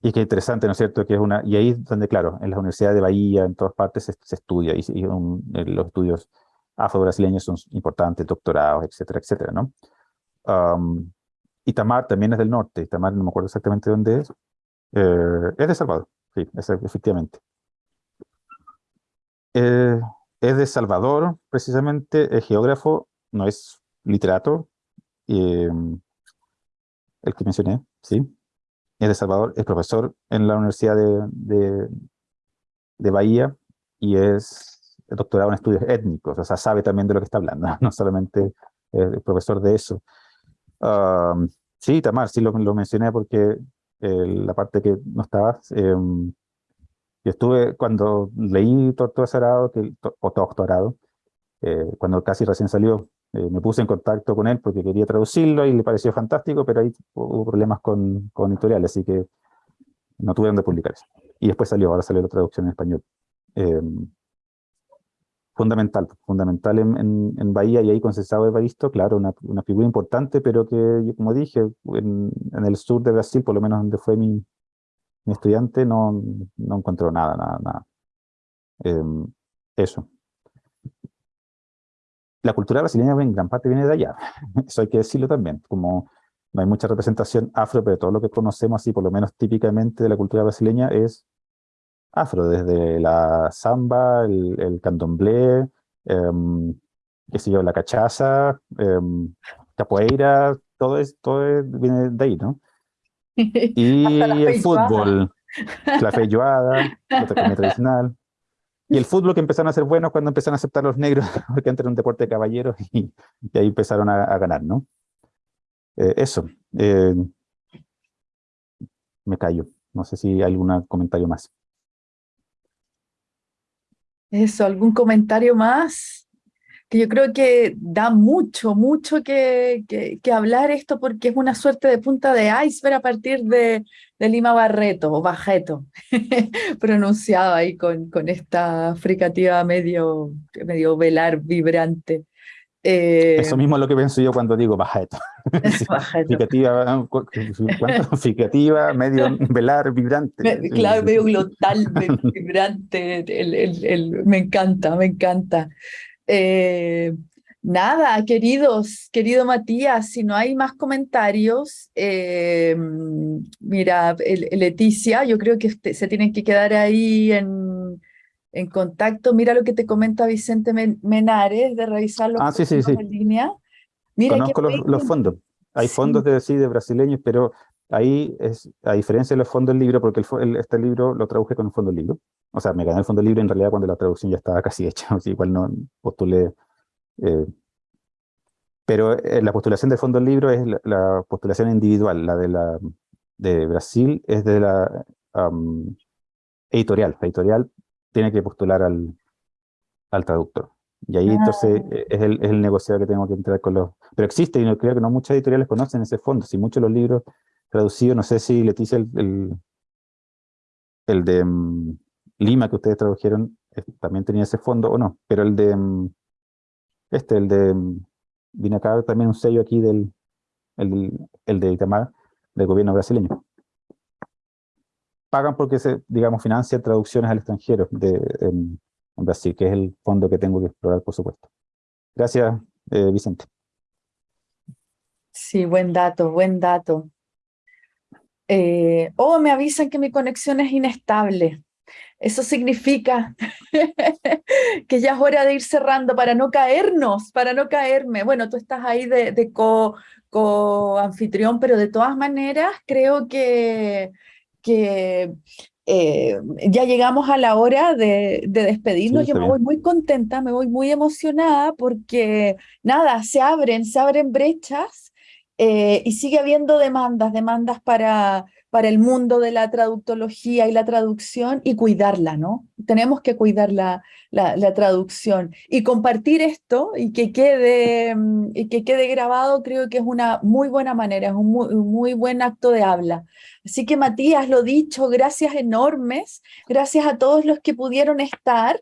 Y qué interesante, ¿no es cierto? Que es una, y ahí es donde, claro, en las universidades de Bahía, en todas partes se, estudia, y, eh, los estudios afro-brasileños son importantes, doctorados, etcétera, etcétera, ¿no? Um, Itamar también es del norte, Itamar no me acuerdo exactamente dónde es, eh, es de Salvador, sí, es, efectivamente. Eh, es de Salvador, precisamente, es geógrafo, no es literato, el que mencioné, sí, es de Salvador, es profesor en la Universidad de, de, Bahía y es doctorado en estudios étnicos, o sea, sabe también de lo que está hablando, no solamente es profesor de eso. Sí, Tamar, sí lo, lo mencioné porque la parte que no estabas, em, yo estuve, cuando leí doctorado, que, o doctorado, eh, cuando casi recién salió, eh, me puse en contacto con él porque quería traducirlo y le pareció fantástico, pero ahí hubo problemas con, con editoriales, así que no tuve donde publicar eso. Y después salió, ahora salió la traducción en español. Fundamental, fundamental en, en, Bahía y ahí con César Evaristo, claro, una, una, figura importante, pero que, como dije, en, en, el sur de Brasil, por lo menos donde fue mi, mi estudiante, no, no encontró nada, nada, nada. Em, eso la cultura brasileña en gran parte viene de allá, eso hay que decirlo también, como no hay mucha representación afro, pero todo lo que conocemos así, por lo menos típicamente de la cultura brasileña, es afro, desde la samba, el, el candomblé, em, qué sé yo, la cachaza, eh, capoeira, todo, es, todo viene de ahí, ¿no? Y el fútbol, la feijoada, la comida tradicional. Y el fútbol que empezaron a ser buenos cuando empezaron a aceptar los negros, porque antes era un deporte de caballeros y, ahí empezaron a, ganar, ¿no? Eh, eso. Eh, me callo. No sé si hay algún comentario más. Eso, ¿algún comentario más? que yo creo que da mucho, mucho que, que, hablar esto porque es una suerte de punta de iceberg a partir de, de Lima Barreto o Bajeto, pronunciado ahí con, con esta fricativa medio, medio velar vibrante. Eh, Eso mismo es lo que pienso yo cuando digo Bajeto. fricativa, fricativa, medio velar, vibrante. Claro, medio glotal, vibrante, el, el, el, me encanta, me encanta. Eh, nada, queridos, querido Matías, si no hay más comentarios, eh, mira, Leticia, yo creo que se tienen que quedar ahí en, en, contacto. Mira lo que te comenta Vicente Menares de revisar los ah, sí, sí, sí. en línea. Mira Conozco los, fondos. Hay fondos de, sí, de brasileños, pero ahí es, a diferencia de los fondos del libro, porque el, este libro lo traduje con un fondo del libro, o sea, me gané el fondo libre en realidad cuando la traducción ya estaba casi hecha, o sea, igual no postulé. Eh, pero eh, la postulación del fondo libro es la, postulación individual, la de, la, de Brasil es de la editorial. editorial tiene que postular al, al traductor. Y ahí entonces Ah. eh, es el, es el negociado que tengo que entrar con los... Pero existe, y no creo que no muchas editoriales conocen ese fondo. Si muchos de los libros traducidos, no sé si Leticia, el, el, el de mm, Lima que ustedes tradujeron, eh, también tenía ese fondo o no, pero el de... mm, este, el de... mm, Viene acá también un sello aquí del... El, el de Itamar, del gobierno brasileño. Pagan porque se, digamos, financian traducciones al extranjero de, en, en Brasil, que es el fondo que tengo que explorar, por supuesto. Gracias, eh, Vicente. Sí, buen dato, buen dato. Eh, oh, me avisan que mi conexión es inestable. Eso significa que ya es hora de ir cerrando para no caernos, para no caerme. Bueno, tú estás ahí de, de co, co-anfitrión, pero de todas maneras creo que, que eh, ya llegamos a la hora de, de despedirnos. Sí, Yo me voy muy contenta, me voy muy emocionada porque nada, se abren, se abren brechas eh, y sigue habiendo demandas, demandas para, para el mundo de la traductología y la traducción y cuidarla, ¿no? Tenemos que cuidar la, traducción y compartir esto y que quede, mm, que quede grabado creo que es una muy buena manera, es un muy, un muy buen acto de habla. Así que Matías, lo dicho, gracias enormes, gracias a todos los que pudieron estar.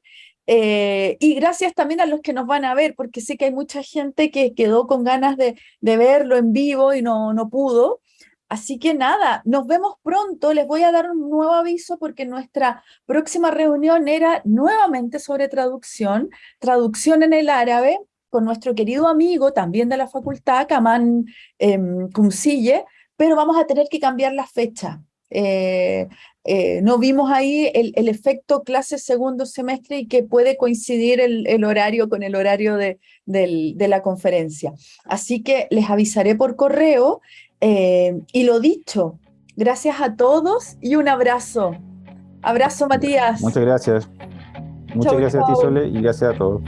eh, y gracias también a los que nos van a ver, porque sé que hay mucha gente que quedó con ganas de, de verlo en vivo y no, no pudo. Así que nada, nos vemos pronto. Les voy a dar un nuevo aviso porque nuestra próxima reunión era nuevamente sobre traducción, traducción en el árabe, con nuestro querido amigo también de la facultad, Kaman em, Kumsille, pero vamos a tener que cambiar la fecha. Eh, eh, no vimos ahí el, efecto clase segundo semestre y que puede coincidir el, horario con el horario de la conferencia. Así que les avisaré por correo eh, y lo dicho, gracias a todos y un abrazo. Abrazo, Matías. Muchas gracias. Muchas Chau, gracias a ti. Sole, y gracias a todos.